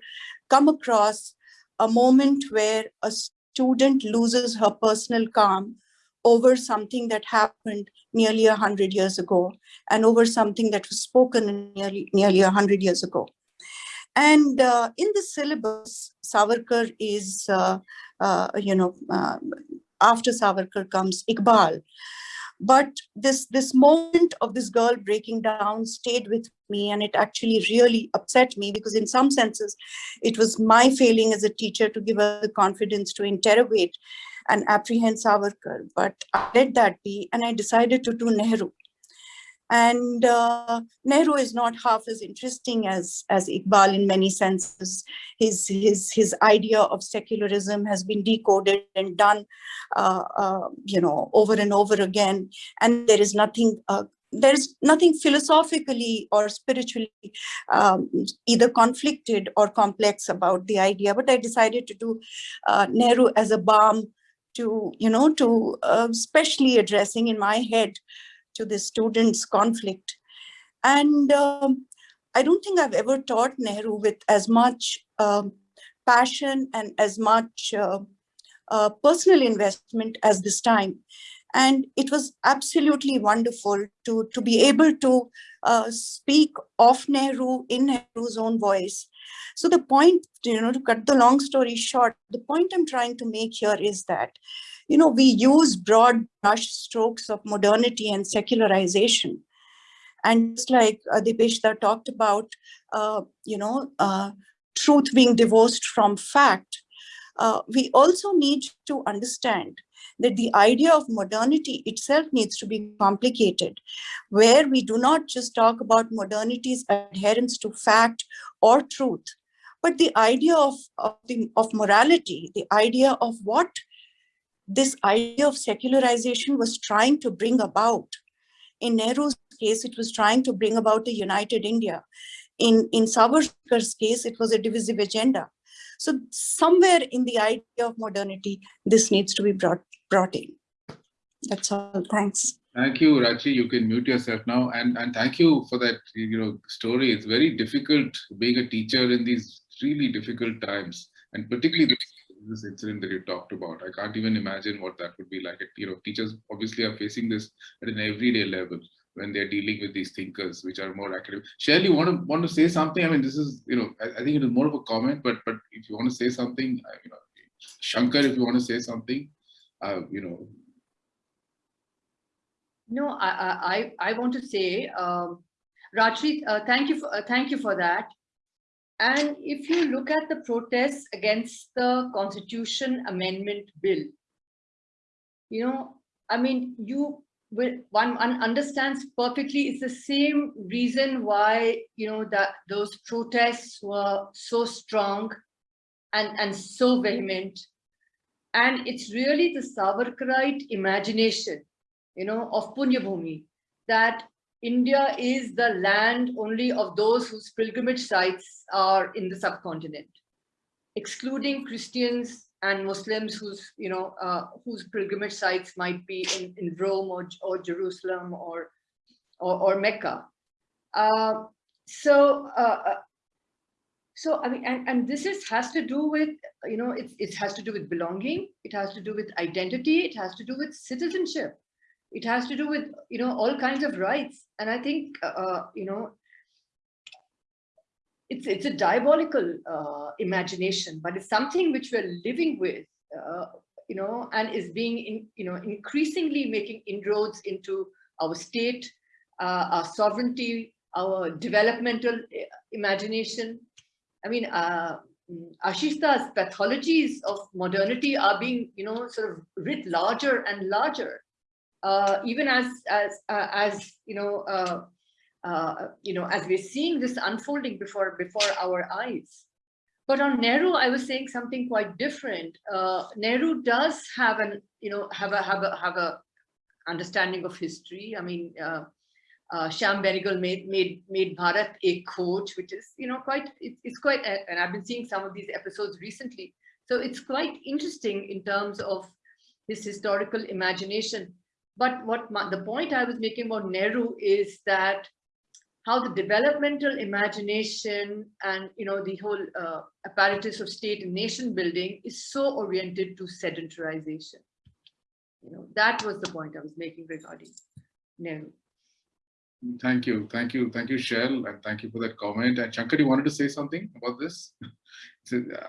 come across a moment where a student loses her personal calm over something that happened nearly a hundred years ago and over something that was spoken nearly nearly a hundred years ago. And uh, in the syllabus, Savarkar is, uh, uh, you know, uh, after Savarkar comes Iqbal. But this, this moment of this girl breaking down stayed with me and it actually really upset me because in some senses, it was my failing as a teacher to give her the confidence to interrogate and apprehend Savarkar. But I let that be and I decided to do Nehru. And uh, Nehru is not half as interesting as, as Iqbal in many senses. His, his, his idea of secularism has been decoded and done, uh, uh, you know, over and over again. And there is nothing uh, there's nothing philosophically or spiritually um, either conflicted or complex about the idea, but I decided to do uh, Nehru as a balm to, you know, to uh, specially addressing in my head to the students' conflict. And um, I don't think I've ever taught Nehru with as much um, passion and as much uh, uh, personal investment as this time. And it was absolutely wonderful to, to be able to uh, speak of Nehru in Nehru's own voice. So the point, you know, to cut the long story short, the point I'm trying to make here is that you know, we use broad brush strokes of modernity and secularization. And just like uh, Dipeshda talked about, uh, you know, uh, truth being divorced from fact, uh, we also need to understand that the idea of modernity itself needs to be complicated, where we do not just talk about modernity's adherence to fact or truth, but the idea of, of, the, of morality, the idea of what this idea of secularization was trying to bring about. In Nehru's case, it was trying to bring about a united India. In, in Savarkar's case, it was a divisive agenda. So somewhere in the idea of modernity, this needs to be brought, brought in. That's all. Thanks. Thank you, Rachi. You can mute yourself now. And, and thank you for that you know, story. It's very difficult being a teacher in these really difficult times, and particularly this incident that you talked about. I can't even imagine what that would be like. You know, teachers obviously are facing this at an everyday level when they're dealing with these thinkers, which are more academic. Shelley, you want to want to say something? I mean, this is you know, I, I, think it is more of a comment, but but if you want to say something, you know, Shankar, if you want to say something, uh, you know. No, I I I want to say, um, Rajri, uh, thank you for uh, thank you for that. And if you look at the protests against the Constitution Amendment Bill, you know, I mean, you one, one understands perfectly. It's the same reason why you know that those protests were so strong and and so vehement. And it's really the Savarkarite imagination you know of Punyabhumi that India is the land only of those whose pilgrimage sites are in the subcontinent, excluding Christians and Muslims whose, you know, uh, whose pilgrimage sites might be in, in Rome or, or Jerusalem or, or, or Mecca. Uh, so, uh, uh, so I mean, and, and this is has to do with, you know, it, it has to do with belonging, it has to do with identity, it has to do with citizenship it has to do with you know all kinds of rights and i think uh, uh, you know it's it's a diabolical uh, imagination but it's something which we're living with uh, you know, and is being, in, you know, increasingly making inroads into our state, uh, our sovereignty, our developmental uh, imagination. I mean, uh, Ashishda's pathologies of modernity are being, you know, sort of writ larger and larger, uh, even as as as you know, uh, uh, you know, as we're seeing this unfolding before before our eyes. But on Nehru, I was saying something quite different. Uh, Nehru does have an, you know, have a have a have a understanding of history. I mean, uh, uh, Shyam Benegal made made made Bharat Ek Khoj, which is you know quite it, it's quite and I've been seeing some of these episodes recently. So it's quite interesting in terms of his historical imagination. But what my, the point I was making about Nehru is that how the developmental imagination and you know the whole uh, apparatus of state and nation building is so oriented to sedentarization. You know that was the point I was making regarding Nehru. Thank you, thank you, thank you, Shail, and thank you for that comment. And Shankar, you wanted to say something about this? so, uh,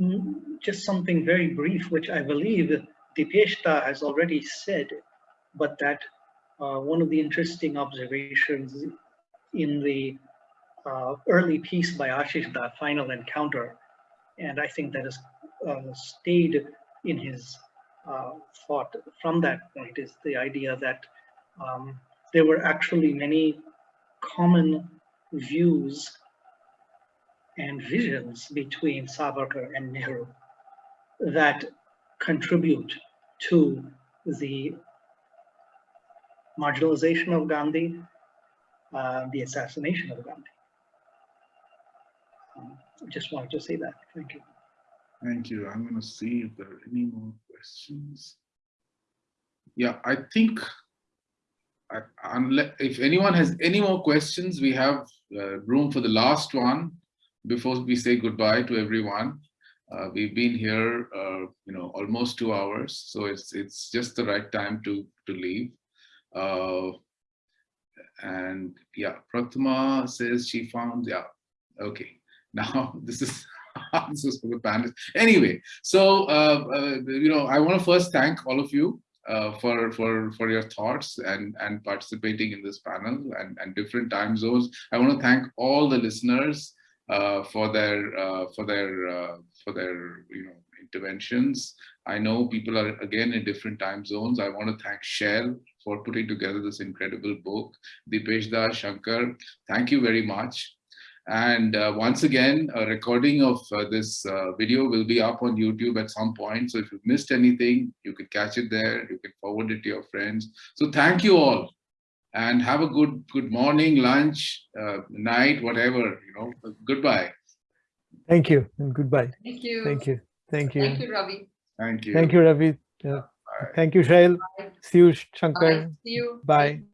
Mm, Just something very brief, which I believe Dipeshda has already said, but that uh, one of the interesting observations in the uh, early piece by Ashish, the final encounter, and I think that has uh, stayed in his uh, thought from that point is the idea that um, there were actually many common views and visions between Savarkar and Nehru that contribute to the marginalization of Gandhi, uh, the assassination of Gandhi. Um, just wanted to say that. Thank you. Thank you. I'm going to see if there are any more questions. Yeah, I think I, unless if anyone has any more questions, we have uh, room for the last one before we say goodbye to everyone. Uh, we've been here, uh, you know, almost two hours, so it's it's just the right time to to leave. Uh, and yeah, Prathama says she found yeah. Okay, now this is this answers for the panelists. Anyway, so uh, uh, you know, I want to first thank all of you uh, for for for your thoughts and and participating in this panel and and different time zones. I want to thank all the listeners uh, for their uh, for their uh, for their you know interventions. I know people are again in different time zones. I want to thank Shail for putting together this incredible book. Dipeshda, Shankar, thank you very much. And uh, once again, a recording of uh, this uh, video will be up on YouTube at some point. So if you've missed anything, you can catch it there. You can forward it to your friends. So thank you all and have a good good morning, lunch, uh, night, whatever, you know, goodbye. Thank you and goodbye. Thank you. Thank you. Thank you. Thank you, Ravi. Thank you. Thank you, Ravi. Yeah. Bye. Thank you, Shail. See you, Bye. Shankar. See you. Bye.